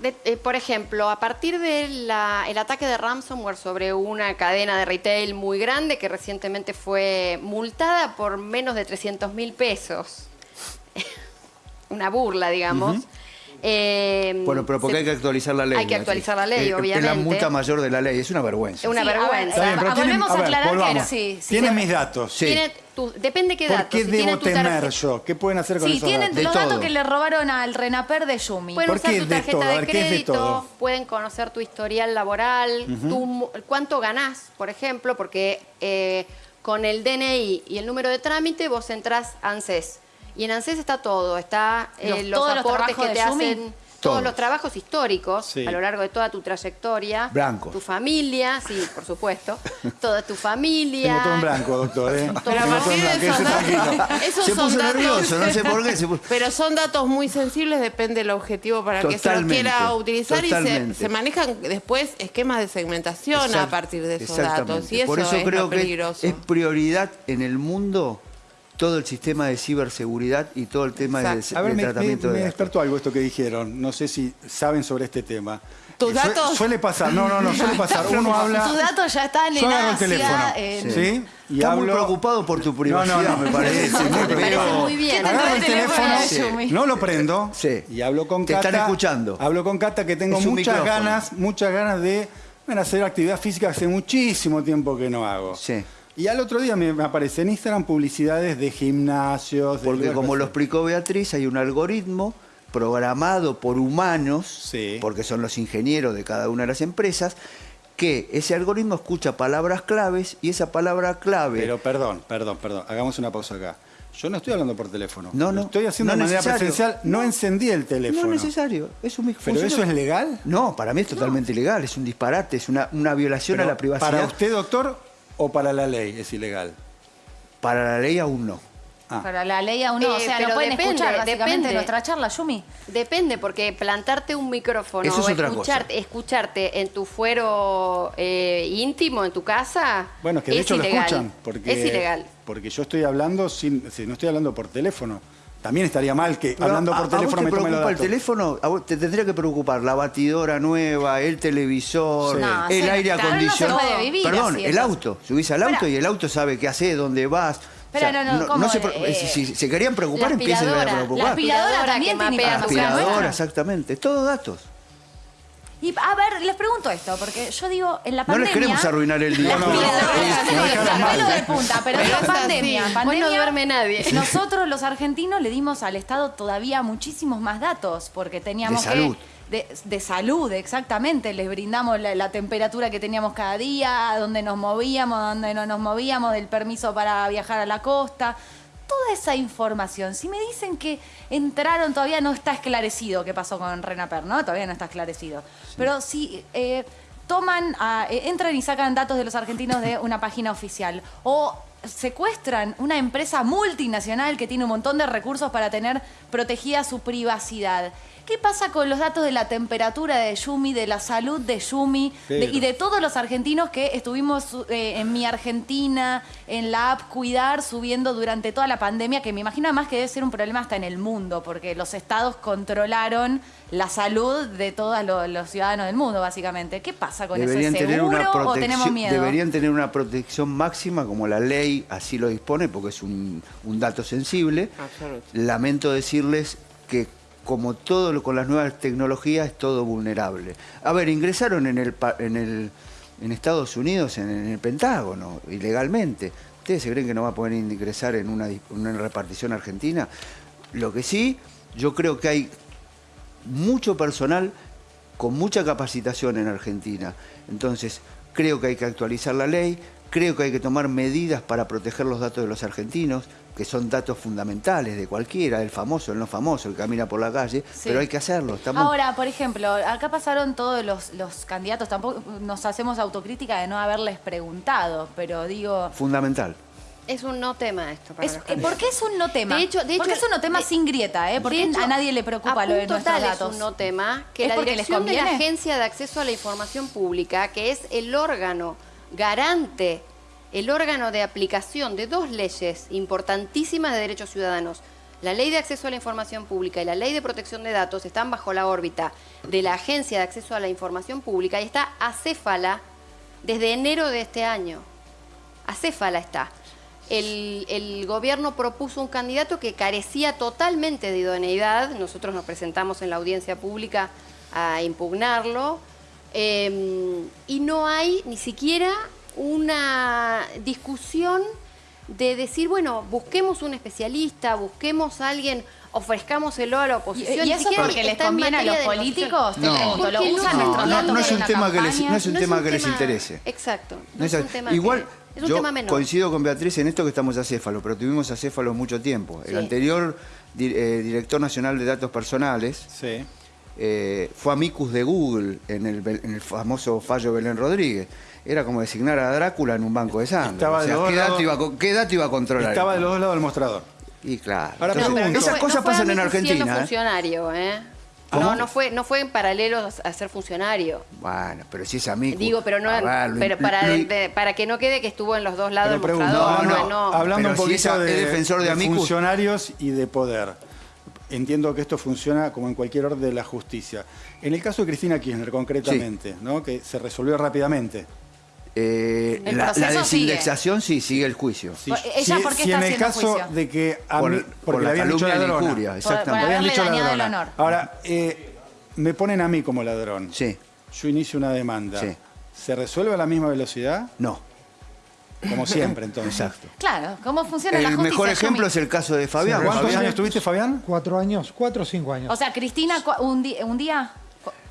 de- eh, por ejemplo, a partir del ataque de ransomware sobre una cadena de retail muy grande que recientemente fue multada por menos de 300 mil pesos. una burla, digamos. Eh, Bueno, pero porque se- hay que actualizar la ley. Hay que actualizar la ley, Eh, obviamente. Es la multa mayor de la ley, es una vergüenza. Es una Sí, vergüenza. Bien, pero Ah, tienen- volvemos a ver, aclarar que volvamos. sí, sí, Tienen sí. mis datos. Sí. Tiene tu- depende qué ¿Por datos. qué Si tienen debo tu temer yo? ¿Qué pueden hacer con Sí, esos tienen datos? De los datos que le robaron al Renaper de Yumi. Pueden ¿Por usar qué tu de tarjeta todo? De ver, ¿qué es de crédito, todo? pueden conocer tu historial laboral, tu cuánto ganás, por ejemplo, porque eh, con el DNI y el número de trámite vos entrás a ANSES. Y en ANSES está todo, está eh, Los- los, todos los aportes trabajos que te hacen, todos Todos. los trabajos históricos Sí. a lo largo de toda tu trayectoria. Blancos. Tu familia, sí, por supuesto. toda tu familia. Tengo todo en blanco, doctor. ¿eh? Pero a partir de blanco, esos datos, esos Se son puso datos- nervioso, no sé por qué. se puso- Pero son datos muy sensibles, depende del objetivo para que se los quiera utilizar y se, se manejan después esquemas de segmentación a partir de esos datos. Y eso, Por eso es creo lo que peligroso. es prioridad en el mundo todo el sistema de ciberseguridad y todo el tema de, ver, de me, tratamiento me- me de datos. despertó algo esto que dijeron. No sé si saben sobre este tema. ¿Tus datos? Suele pasar, no, no, no, suele pasar. Uno habla. Tus datos ya están en el teléfono. en- ¿sí? Y Está hablo. muy preocupado por tu privacidad, No, no, no. me parece. muy Me parece preocupado. muy bien. Agarro el el teléfono de sí. No lo prendo Sí. y hablo con Te Cata. están escuchando. Hablo con Cata que tengo muchas micrófono. ganas, muchas ganas de bueno, hacer actividad física hace muchísimo tiempo que no hago. Sí. Y al otro día me, me aparece en Instagram publicidades de gimnasios. de Porque como lo explicó Beatriz, hay un algoritmo programado por humanos, Sí. porque son los ingenieros de cada una de las empresas, que ese algoritmo escucha palabras claves y esa palabra clave... Pero perdón, perdón, perdón. Hagamos una pausa acá. Yo no estoy hablando por teléfono. No, Lo no, estoy haciendo no de manera necesario. presencial. No, encendí el teléfono. no es necesario, es un ¿Pero eso es legal? No, para mí es totalmente ilegal, es un disparate, es una, una violación Pero a la privacidad. ¿Para usted, doctor, o para la ley es ilegal? Para la ley aún no. Ah. Para la ley aún no, o Eh, sea, no pueden depende, escuchar básicamente depende. nuestra charla, Yumi. Depende, porque plantarte un micrófono Eso es o otra escucharte, escucharte en tu fuero eh, íntimo, en tu casa, Bueno, es que de es hecho ilegal. lo escuchan. Porque, Es ilegal. Porque yo estoy hablando sin, si no estoy hablando por teléfono. También estaría mal que Pero hablando a- por a vos teléfono te me preocupa el teléfono? A vos te tendría que preocupar la batidora nueva, el televisor, Sí. No, el sí, aire claro, no acondicionado. puede vivir Perdón, así, el auto. Subís al auto Espera. y el auto sabe qué hace, dónde vas. Pero no, no, ¿cómo? se pre- Eh, si, si se querían preocupar, la empiecen a preocupar. la aspiradora también tiene casa. Aspiradora, exactamente. Todos datos. Y a ver, les pregunto esto, porque yo digo, en la No pandemia... les queremos arruinar el día. No, no, no, no, no, no, no, no. de punta, pero en la pandemia, pandemia, no duerme nadie. Nosotros los argentinos le dimos al Estado todavía muchísimos más datos, porque teníamos De que... salud. De, de salud, exactamente. Les brindamos la, la temperatura que teníamos cada día, dónde nos movíamos, dónde no nos movíamos, del permiso para viajar a la costa. Toda esa información. Si me dicen que entraron, todavía no está esclarecido qué pasó con Renaper, ¿no? Todavía no está esclarecido. Pero si eh, toman, a- eh, entran y sacan datos de los argentinos de una página oficial. O secuestran una empresa multinacional que tiene un montón de recursos para tener protegida su privacidad. ¿Qué pasa con los datos de la temperatura de Yumi, de la salud de Yumi de- y de todos los argentinos que estuvimos eh, en mi Argentina, en la app Cuidar, subiendo durante toda la pandemia, que me imagino además que debe ser un problema hasta en el mundo, porque los estados controlaron la salud de todos lo- los ciudadanos del mundo, básicamente. ¿Qué pasa con Deberían eso? ¿Es tener, una seguro o tenemos protección, miedo? deberían tener una protección máxima como la ley así lo dispone porque es un, un dato sensible. Absoluto. Lamento decirles que como todo con las nuevas tecnologías es todo vulnerable. A ver, ingresaron en el en Estados Unidos en, el Pentágono ilegalmente. ¿Ustedes se creen que no va a poder ingresar en una repartición argentina? Lo que sí, yo creo que hay mucho personal con mucha capacitación en Argentina. Entonces, creo que hay que actualizar la ley, creo que hay que tomar medidas para proteger los datos de los argentinos, que son datos fundamentales de cualquiera, el famoso, el no famoso, el que camina por la calle, Sí. pero hay que hacerlo. Estamos... Ahora, por ejemplo, acá pasaron todos los, los candidatos, tampoco nos hacemos autocrítica de no haberles preguntado, pero digo, Fundamental. Es un no tema esto para es- los ¿por qué es un no tema? De hecho, de ¿Por qué hecho, es un no tema de- sin grieta? ¿eh? ¿Por De qué hecho, a nadie le preocupa lo de nuestros tal datos? Es un no tema que ¿Es la porque dirección de la? Agencia de Acceso a la Información Pública, que es el órgano garante, el órgano de aplicación de dos leyes importantísimas de derechos ciudadanos, la Ley de Acceso a la Información Pública y la Ley de Protección de Datos, están bajo la órbita de la Agencia de Acceso a la Información Pública y está acéfala desde enero de este año. Acéfala está. El, gobierno propuso un candidato que carecía totalmente de idoneidad. Nosotros nos presentamos en la audiencia pública a impugnarlo. Eh, y no hay ni siquiera una discusión de decir, bueno, busquemos un especialista, busquemos a alguien, ofrezcámoselo a la ¿Y, oposición. y Ni eso porque les conviene a los políticos? No. pregunto, ¿lo usan no, no, no es un tema que les- no es un tema que les interese. Exacto. No, No es es- un tema Igual, que- es un yo tema menor. coincido con Beatriz en esto que estamos acéfalos, pero tuvimos acéfalos mucho tiempo. El anterior eh, director nacional de datos personales Sí. Eh, fue amicus de Google en el, en el famoso fallo Belén Rodríguez. Era como designar a Drácula en un banco de sangre. Estaba O de sea, los ¿qué, dato iba a, co- qué dato iba a controlar? Estaba de los dos lados del mostrador. Y claro. Ahora Entonces, pregunto. esas fue- cosas fue pasan en Argentina. ¿eh? funcionario, ¿eh? ¿Cómo? No, no fue, no fue en paralelo a ser funcionario. Bueno, pero si es amigo. Digo, pero no, pero para, de- para que no quede que estuvo en los dos lados del mostrador. no, No, no. Hablando Pero un si poquito es de, defensor de de amicus. funcionarios y de poder. Entiendo que esto funciona como en cualquier orden de la justicia. En el caso de Cristina Kirchner, concretamente, ¿no? que se resolvió rápidamente. Eh, la, la desindexación sí, sigue el juicio. Sí. Por- ella, ¿por qué si está en el caso juicio? de que a Por- mí- por porque la le habían dicho la ladrona. injuria, Por- exactamente. por dicho el honor. Ahora, eh, me ponen a mí como ladrón. Sí, Yo inicio una demanda. Sí. ¿Se resuelve a la misma velocidad? no, Como siempre, entonces. exacto. Claro, ¿cómo funciona la El justicia? mejor Yumi? ejemplo es el caso de Fabián. ¿Cuántos Fabián- años tuviste, Fabián? Cuatro años, cuatro o cinco años. O sea, Cristina, un, un día...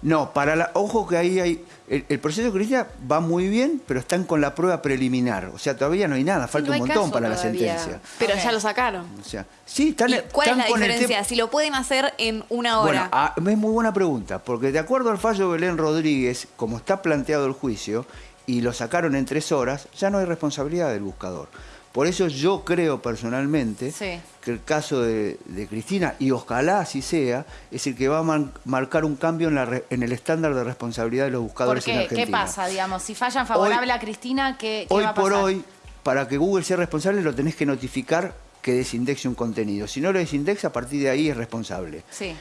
No, para la, ojo que ahí hay. El, el proceso de Cristina va muy bien, pero están con la prueba preliminar. O sea, todavía no hay nada, falta no un montón para la sentencia. Pero ya lo sacaron. O sea, sí, están, ¿Y ¿Cuál es la con el diferencia? Si lo pueden hacer en una Bueno, hora. ah, es muy buena pregunta, porque de acuerdo al fallo de Belén Rodríguez, como está planteado el juicio, y lo sacaron en tres horas, ya no hay responsabilidad del buscador. Por eso yo creo personalmente Sí. que el caso de, de Cristina, y ojalá así sea, es el que va a man- marcar un cambio en, la re- en el estándar de responsabilidad de los ¿Por buscadores en qué? Argentina. ¿Qué pasa, digamos? Si fallan favorable a Cristina, ¿qué, qué Hoy va a por hoy, para que Google sea responsable, lo tenés que notificar que desindexe un contenido. Si no lo desindexa, a partir de ahí es responsable. Sí.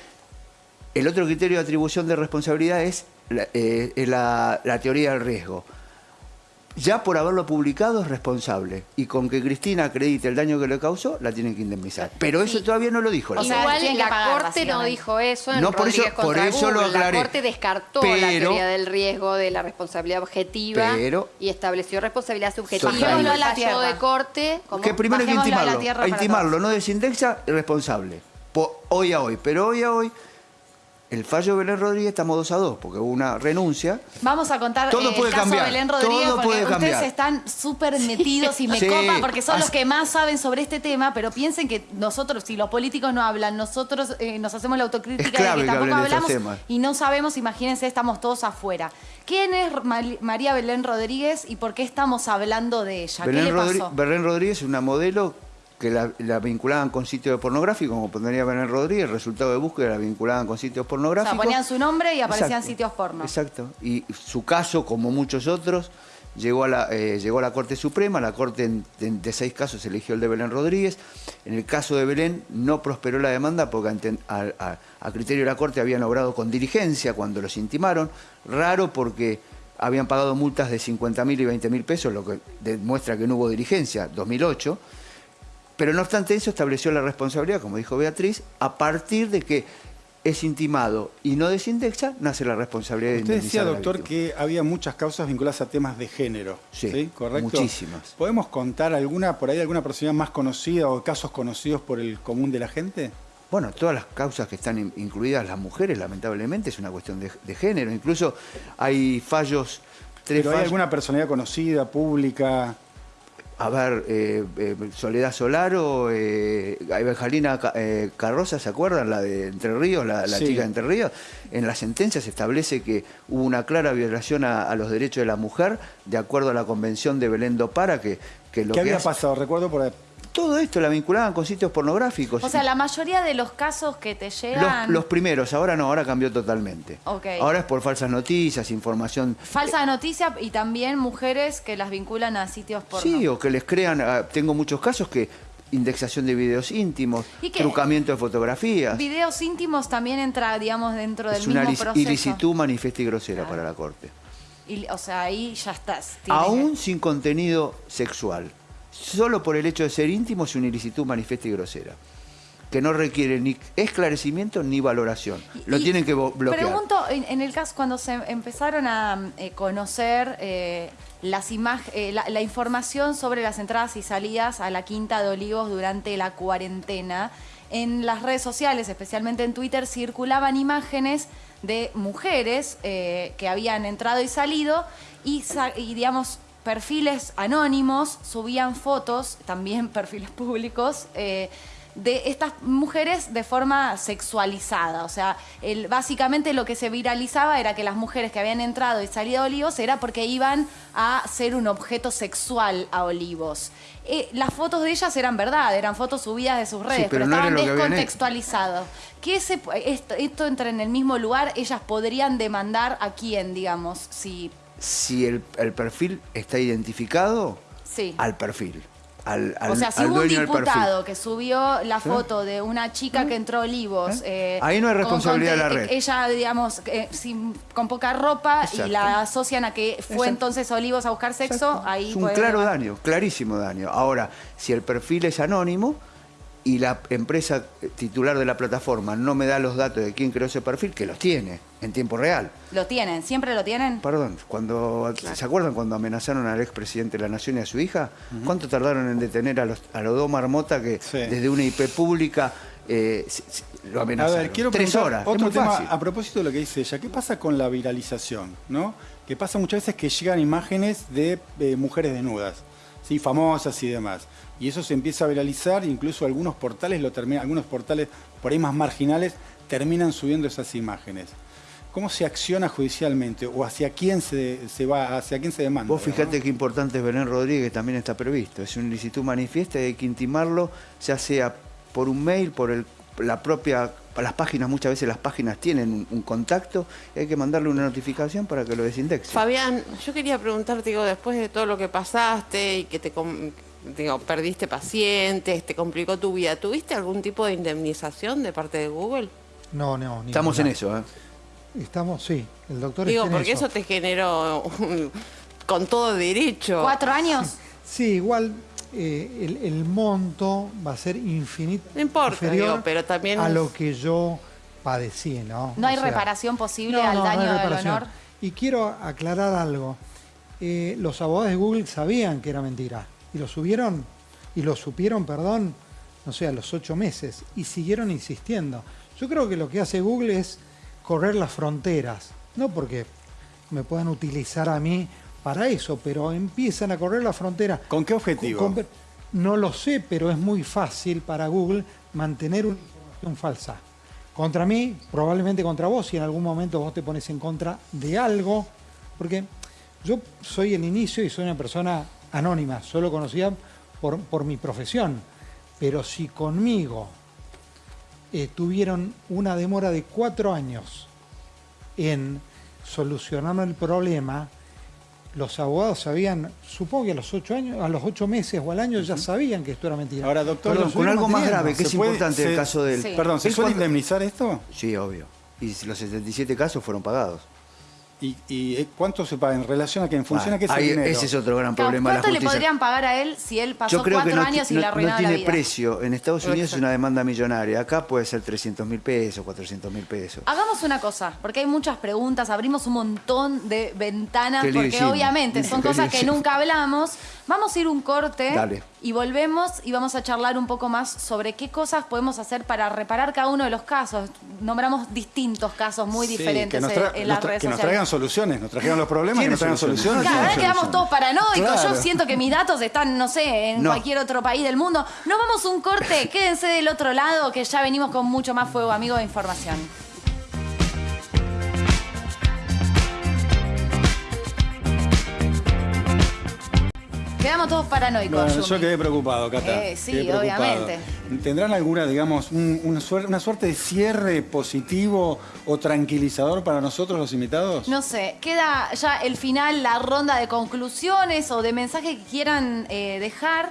El otro criterio de atribución de responsabilidad es la, eh, la teoría del riesgo. Ya por haberlo publicado es responsable. Y con que Cristina acredite el daño que le causó, la tienen que indemnizar. Pero eso Sí. todavía no lo dijo la O sea. Igual la pagar, Corte no dijo eso en No, por Rodríguez eso- por eso lo aclaré. La Corte descartó la teoría del riesgo de la responsabilidad objetiva Pero- y estableció responsabilidad subjetiva. Bajémoslo a la tierra. de corte, ¿cómo? que primero hay que Bajémoslo a la intimarlo. tierra A para intimarlo, no desindexa, es responsable. Po- hoy a hoy. Pero hoy a hoy El fallo de Belén Rodríguez estamos dos a dos, porque hubo una renuncia. Vamos a contar Todo eh, puede el caso cambiar, Belén Rodríguez todo porque puede ustedes cambiar. están súper metidos y me Sí. copa porque son los que más saben sobre este tema, pero piensen que nosotros, si los políticos no hablan, nosotros eh, nos hacemos la autocrítica Es clave de que que tampoco de hablamos temas. y no sabemos, imagínense, estamos todos afuera. ¿Quién es María Belén Rodríguez y por qué estamos hablando de ella? ¿Qué le Rodri- pasó? Belén Rodríguez es una modelo que la, la vinculaban con sitios pornográficos, como pondría Belén Rodríguez, el resultado de búsqueda la vinculaban con sitios O pornográficos. sea, ponían su nombre y aparecían Exacto. sitios porno. Exacto. Y su caso, como muchos otros, llegó a la, eh, llegó a la Corte Suprema. La Corte en- de, de seis casos eligió el de Belén Rodríguez. En el caso de Belén no prosperó la demanda porque ante- a, a- a criterio de la Corte habían obrado con diligencia cuando los intimaron. Raro porque habían pagado multas de 50 mil y 20 mil pesos, lo que demuestra que no hubo diligencia, 2008. Pero no obstante eso estableció la responsabilidad, como dijo Beatriz, a partir de que es intimado y no desindexa, nace la responsabilidad de Usted decía, doctor, que había muchas causas vinculadas a temas de género. Sí, ¿Correcto? muchísimas. ¿Podemos contar alguna, por ahí, alguna personalidad más conocida o casos conocidos por el común de la gente? Bueno, todas las causas que están in- incluidas las mujeres, lamentablemente, es una cuestión de, de género. Incluso hay fallos, tres ¿Pero hay alguna personalidad conocida, pública? A ver, eh, eh, Soledad Solaro, eh, Evangelina eh, Carroza, ¿se acuerdan? La de Entre Ríos, la, la Sí. chica de Entre Ríos. En la sentencia se establece que hubo una clara violación a, a los derechos de la mujer, de acuerdo a la convención de Belén do Para, que, que lo ¿Qué que había hace- pasado? Recuerdo por. Todo esto la vinculaban con sitios pornográficos. O sea, la mayoría de los casos que te llegan... los primeros, ahora no, ahora cambió totalmente. Ok. Ahora es por falsas noticias, información Falsa noticia y también mujeres que las vinculan a sitios porno. Sí, o que les crean, ah, tengo muchos casos que indexación de videos íntimos, trucamiento de fotografías. Videos íntimos también entra, digamos, dentro del Es una mismo proceso. ilicitud manifiesta y grosera para la Corte. Y, o sea, ahí ya estás. Aún sin contenido sexual. Solo por el hecho de ser íntimo es una ilicitud manifiesta y grosera. Que no requiere ni esclarecimiento ni valoración. Lo Y tienen que bloquear. Pregunto, en, en el caso, cuando se empezaron a eh, conocer eh, las eh, la, la información sobre las entradas y salidas a la Quinta de Olivos durante la cuarentena, en las redes sociales, especialmente en Twitter, circulaban imágenes de mujeres eh, que habían entrado y salido y, y, digamos, perfiles anónimos subían fotos, también perfiles públicos, eh, de estas mujeres de forma sexualizada. O sea, el- básicamente lo que se viralizaba era que las mujeres que habían entrado y salido a Olivos era porque iban a ser un objeto sexual a Olivos. Eh, las fotos de ellas eran verdad, eran fotos subidas de sus redes, pero pero, no era estaban que descontextualizadas. ¿Qué se, esto, esto entra en el mismo lugar, ellas podrían demandar a quién, digamos, si... Si el, el perfil está identificado, Sí. al perfil. Al, al- o sea, si hubo un diputado que subió la foto de una chica que entró a Olivos. eh, Ahí no hay con- responsabilidad con- de la red. Ella, digamos, eh, sin- con poca ropa y la asocian a que fue Exacto. entonces a Olivos a buscar sexo. Ahí Es un claro daño, clarísimo daño. Ahora, si el perfil es anónimo y la empresa titular de la plataforma no me da los datos de quién creó ese perfil, que los tiene en tiempo real. Lo tienen, siempre lo tienen. Perdón, cuando ¿se acuerdan cuando amenazaron al expresidente de la Nación y a su hija? ¿Cuánto tardaron en detener a los a los dos marmotas que desde una IP pública eh, lo A amenazaron? ver, quiero Tres horas. es otro muy tema fácil. a propósito de lo que dice ella. ¿Qué pasa con la viralización? ¿no? Que pasa muchas veces que llegan imágenes de eh, mujeres desnudas, ¿sí? famosas y demás. Y eso se empieza a viralizar, incluso algunos portales lo terminan, algunos portales por ahí más marginales terminan subiendo esas imágenes. ¿Cómo se acciona judicialmente? ¿O hacia quién se, se va, hacia quién se demanda? Vos fijate qué importante es Belén Rodríguez, también está previsto. Es un ilicitud manifiesta y hay que intimarlo, ya sea por un mail, por el, la propia, las páginas, muchas veces las páginas tienen un, un contacto y hay que mandarle una notificación para que lo desindexe. Fabián, yo quería preguntarte, digo, después de todo lo que pasaste y que te digo, perdiste pacientes, te complicó tu vida, ¿tuviste algún tipo de indemnización de parte de Google? No, no. ni Estamos en eso, ¿eh? Estamos, sí. El doctor Digo, está en porque eso. te generó un- con todo derecho. ¿Cuatro años? Sí, igual eh, el, el monto va a ser infinito. No importa, inferior digo, pero también a lo que yo padecí, ¿no? ¿No hay sea, reparación posible no, al no, daño del honor? Y quiero aclarar algo. Eh, los abogados de Google sabían que era mentira y lo subieron y lo supieron, perdón, no sé, a los ocho meses y siguieron insistiendo. Yo creo que lo que hace Google es correr las fronteras. No porque me puedan utilizar a mí para eso, pero empiezan a correr las fronteras. ¿Con qué objetivo? Con- con- no lo sé, pero es muy fácil para Google mantener una información falsa. Contra mí, probablemente contra vos, si en algún momento vos te pones en contra de algo, porque yo soy el inicio y soy una persona anónima, solo conocida por, por mi profesión, pero si conmigo eh, tuvieron una demora de cuatro años en solucionar el problema, los abogados sabían, supongo que a los ocho años, a los ocho meses o al año ya sabían que esto era mentira. Ahora, doctor, Perdón, con algo más grave, que es ¿Se puede- importante se- el caso del... Sí. Perdón, ¿se cuando- indemnizar esto? Sí, obvio. Y los 77 casos fueron pagados. ¿Y, y, eh, cuánto se paga en relación a que en función Ah, a qué es el ahí- dinero? ese es otro gran Claro, problema la ¿Cuánto le podrían pagar a él si él pasó Yo creo que cuatro no, años y no- le no tiene la vida? precio. En Estados Unidos es una demanda millonaria. Acá puede ser 300 mil pesos, 400 mil pesos. Hagamos una cosa, porque hay muchas preguntas, abrimos un montón de ventanas, porque hicimos. obviamente son cosas que hicimos. nunca hablamos. Vamos a ir un corte Dale. y volvemos y vamos a charlar un poco más sobre qué cosas podemos hacer para reparar cada uno de los casos. Nombramos distintos casos muy Sí, diferentes que nos, en- las redes que nos sociales. Soluciones, nos trajeron los problemas, ¿Tiene nos traigan soluciones? ahora Tiene quedamos todos paranoicos. Claro. Yo siento que mis datos están, no sé, en No. cualquier otro país del mundo. Nos vamos a un corte, quédense del otro lado, que ya venimos con mucho más fuego, amigo de información. Quedamos todos paranoicos. Bueno, yo quedé preocupado, Cata. Eh, sí, Quedé preocupado. obviamente. ¿Tendrán alguna, digamos, un- una, suerte, una suerte de cierre positivo o tranquilizador para nosotros los invitados? No sé, queda ya el final, la ronda de conclusiones o de mensaje que quieran eh, dejar.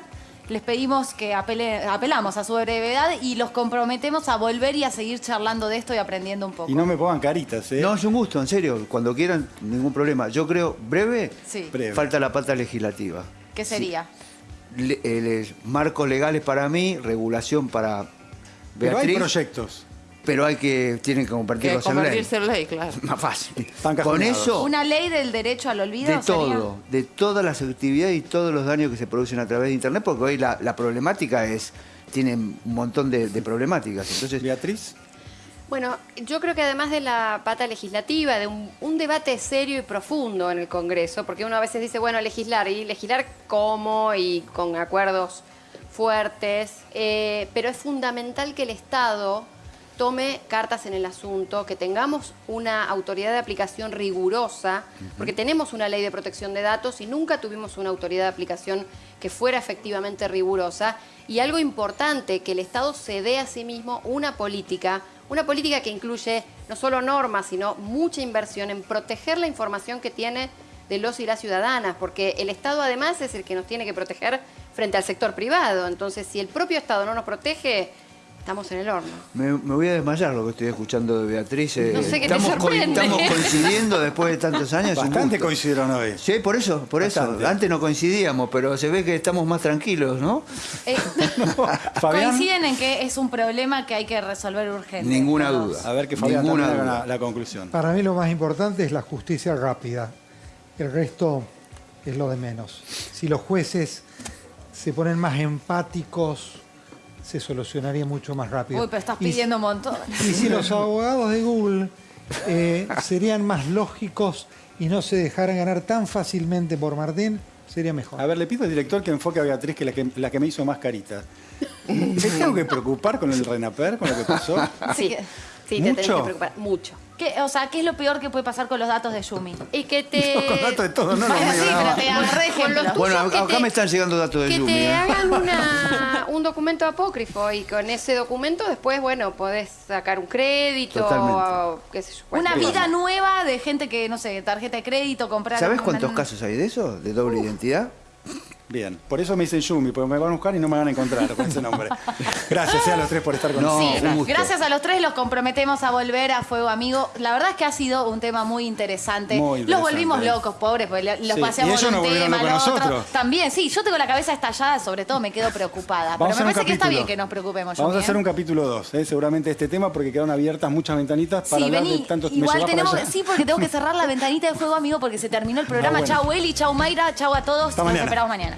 Les pedimos que apele- apelamos a su brevedad y los comprometemos a volver y a seguir charlando de esto y aprendiendo un poco. Y no me pongan caritas, ¿eh? No, es un gusto, en serio. Cuando quieran, ningún problema. Yo creo, breve, Sí. Breve. falta la pata legislativa. ¿Qué sería? Le- eh, les- marcos legales para mí, regulación para Pero hay Beatriz, proyectos. pero hay que, tienen que Que convertirlos en ley. convertirse en ley, claro. Más fácil. Están Con eso, ¿Una ley del derecho al olvido? de sería? todo, de todas las actividades y todos los daños que se producen a través de Internet, porque hoy la, la problemática es, tienen un montón de, de problemáticas. Entonces, Beatriz. Bueno, yo creo que además de la pata legislativa, de un, un debate serio y profundo en el Congreso, porque uno a veces dice, bueno, legislar, y legislar cómo y con acuerdos fuertes, eh, pero es fundamental que el Estado tome cartas en el asunto, que tengamos una autoridad de aplicación rigurosa, porque tenemos una ley de protección de datos y nunca tuvimos una autoridad de aplicación que fuera efectivamente rigurosa. Y algo importante, que el Estado se dé a sí mismo una política, una política que incluye no solo normas, sino mucha inversión en proteger la información que tiene de los y las ciudadanas, porque el Estado además es el que nos tiene que proteger frente al sector privado. Entonces, si el propio Estado no nos protege, estamos en el horno. me, me voy a desmayar lo que estoy escuchando de Beatriz. eh, No sé qué te estamos, co- estamos coincidiendo después de tantos años. Bastante coincidieron hoy. Sí, por eso, por eso. Antes no coincidíamos, pero se ve que estamos más tranquilos, ¿no? Eh, coinciden en que es un problema que hay que resolver urgente. Ninguna todos. duda. A ver que Fabián Ninguna duda. la, la conclusión. Para mí lo más importante es la justicia rápida. El resto es lo de menos. Si los jueces se ponen más empáticos, se solucionaría mucho más rápido. Uy, pero estás Y pidiendo un montón. Y si los abogados de Google eh, serían más lógicos y no se dejaran ganar tan fácilmente por Martín, sería mejor. A ver, le pido al director que enfoque a Beatriz, que es la que, la que me hizo más caritas. ¿Me tengo que preocupar con el Renaper, con lo que pasó? Sí, sí, te tenés que preocupar. Mucho. ¿Qué- o sea, ¿qué es lo peor que puede pasar con los datos de Yumi? Y que te... Con datos de todo, no, no, Bueno, no, sí, no. pero te agarré ejemplo. Bueno, que acá te- me están llegando datos de que Yumi. te ¿eh? hagan una- un documento apócrifo y con ese documento después, bueno, podés sacar un crédito Totalmente. o qué sé yo. Una vida cosa. nueva de gente que, no sé, tarjeta de crédito, comprar... ¿Sabes una- cuántos casos hay de eso? ¿De doble identidad? Bien, por eso me dicen Yumi, porque me van a buscar y no me van a encontrar con ese nombre. Gracias eh, a los tres por estar con No, nosotros. Sí, gracias a los tres los comprometemos a volver a Fuego Amigo. La verdad es que ha sido un tema muy interesante. Muy Los volvimos locos, pobres, porque los Sí, paseamos y ellos de un volvieron tema al locos a otro. nosotros. También, sí, yo tengo la cabeza estallada, sobre todo me quedo preocupada. Vamos a Pero hacer me un parece que está capítulo. bien que nos preocupemos. Vamos a hacer ¿eh? un capítulo 2, seguramente de este tema, porque quedaron abiertas muchas ventanitas para Sí, hablar vení. de tantos... ¿me Igual para tenemos, allá? sí, porque tengo que cerrar la ventanita de Fuego Amigo porque se terminó el programa. Ah, bueno. Chau Eli, chau Mayra, chau a todos. Hasta Nos mañana. esperamos mañana.